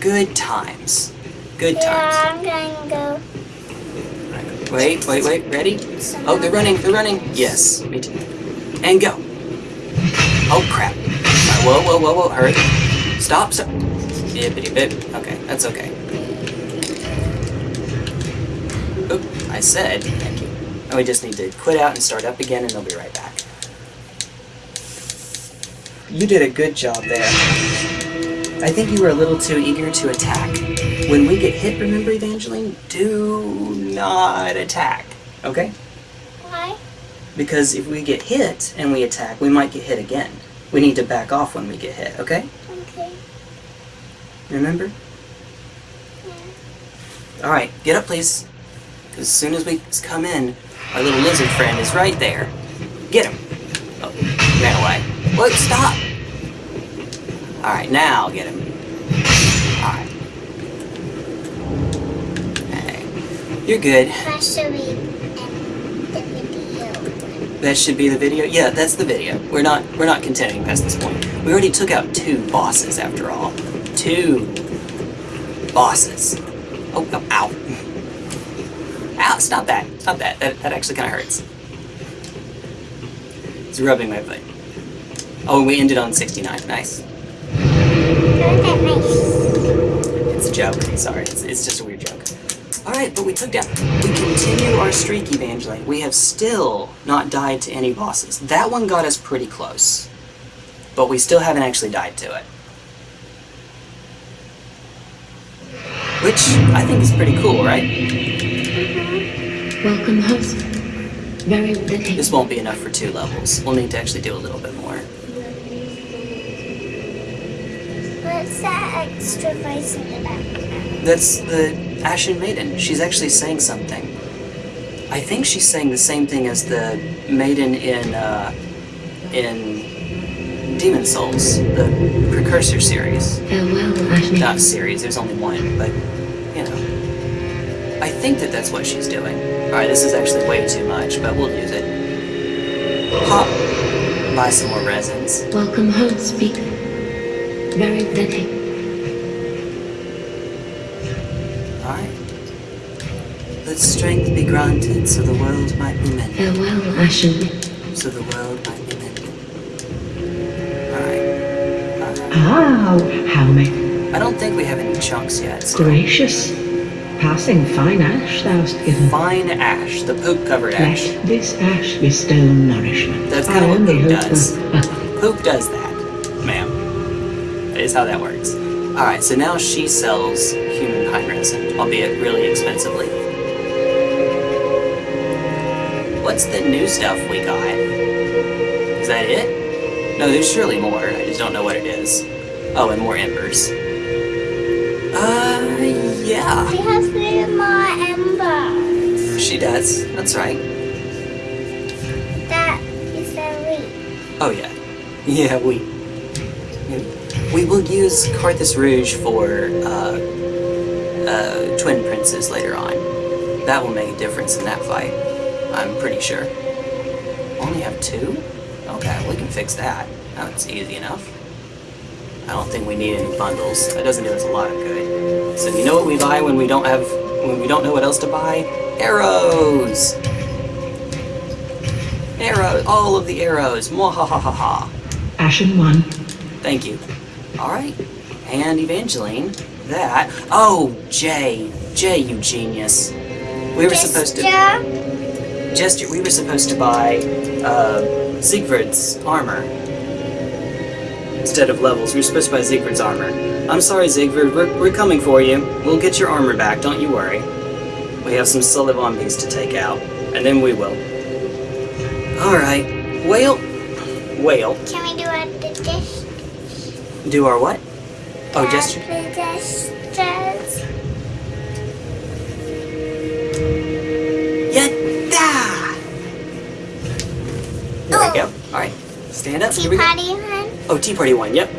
A: Good times. Good
B: Yeah,
A: times.
B: I'm gonna go.
A: Wait, wait, wait. Ready? Oh, they're running. They're running. Yes, me too. And go. Oh crap. Whoa, whoa, whoa, whoa. Hurry. Stop. Stop. Bippity bip. Okay, that's okay. Oop, I said. Thank you. And we just need to quit out and start up again, and they'll be right back. You did a good job there. I think you were a little too eager to attack. When we get hit, remember, Evangeline? Do not attack. Okay?
B: Why?
A: Because if we get hit and we attack, we might get hit again. We need to back off when we get hit, okay?
B: Okay.
A: Remember? Alright, get up, please. As soon as we come in, our little lizard friend is right there. Get him. Oh, ran away. What? Stop! Alright, now get him. Alright. Hey. You're good
B: should be in the video.
A: That should be the video. Yeah, that's the video. We're not we're not contending past this point. We already took out two bosses after all. Two bosses. Oh, oh ow. Ow, stop that. Stop that. That, that actually kind of hurts. It's rubbing my foot. Oh, and we ended on 69. Nice.
B: Nice?
A: It's a joke. Sorry, it's, it's just a weird joke. Alright, but we took down. We continue our streak, Evangeline. We have still not died to any bosses. That one got us pretty close. But we still haven't actually died to it. Which I think is pretty cool, right?
G: Welcome, host. Very fitting.
A: This won't be enough for two levels. We'll need to actually do a little bit more.
B: What's that extra voice in the background?
A: That's the Ashen Maiden. She's actually saying something. I think she's saying the same thing as the maiden in uh, in Demon Souls, the precursor series.
G: Farewell, Ashni.
A: Not series. There's only one, but you know. I think that that's what she's doing. All right, this is actually way too much, but we'll use it. Pop. Buy some more resins.
G: Welcome home, speaker. Very fitting.
A: Let strength be granted, so the world might be mended.
G: Farewell, Ashen.
A: So the world might be mended. Right.
H: Ah, how may
A: I don't think we have any chunks yet. So
H: gracious. Passing fine ash thou'st given.
A: fine ash, the poop covered ash.
H: Let this ash bestow nourishment.
A: That's
H: I
A: kinda what poop does. Poop does that, ma'am. That is how that works. All right, so now she sells pine albeit really expensively. What's the new stuff we got? Is that it? No, there's surely more. I just don't know what it is. Oh, and more embers. Uh, yeah.
B: She has three more embers.
A: She does. That's right.
B: That is a week.
A: Oh yeah, yeah. We we will use Carthus Rouge for uh, uh, twin princes later on. That will make a difference in that fight. I'm pretty sure. Only have two? Okay, we can fix that. That's easy enough. I don't think we need any bundles. That doesn't do us a lot of good. So you know what we buy when we don't have when we don't know what else to buy? Arrows. Arrows! all of the arrows. Mwahahaha.
H: Ashen one.
A: Thank you. Alright. And Evangeline, that. Oh, Jay. Jay, you genius. We were supposed to.
B: Jester,
A: we were supposed to buy uh, Siegfried's armor instead of levels. We were supposed to buy Siegfried's armor. I'm sorry, Siegfried. We're, we're coming for you. We'll get your armor back. Don't you worry. We have some Sullivambies to take out, and then we will. All right. Whale. Whale.
B: Can we do a dish?
A: Do our what? Oh,
B: the
A: Jester. Yatta! There we go. Oh. All right. Stand up.
B: Tea party one.
A: Oh, Tea Party one, yep.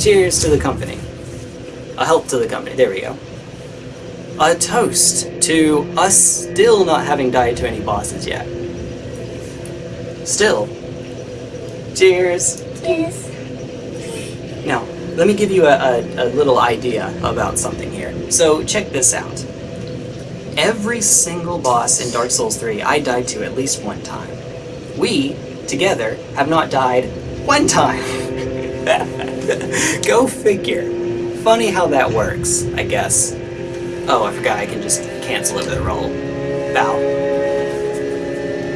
A: Cheers to the company. A help to the company, there we go. A toast to us still not having died to any bosses yet. Still. Cheers.
B: Yes.
A: Now, let me give you a, a, a little idea about something here. So, check this out. Every single boss in Dark Souls 3 I died to at least one time. We, together, have not died one time. Go figure. Funny how that works, I guess. Oh, I forgot I can just cancel it with a roll. Bow.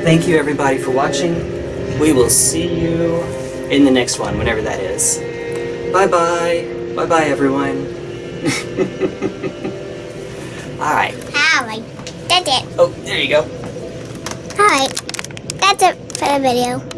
A: Thank you everybody for watching. We will see you in the next one, whenever that is. Bye bye. Bye bye everyone. Alright.
B: Alright. That's it.
A: Oh, there you go.
B: Alright. That's it for the video.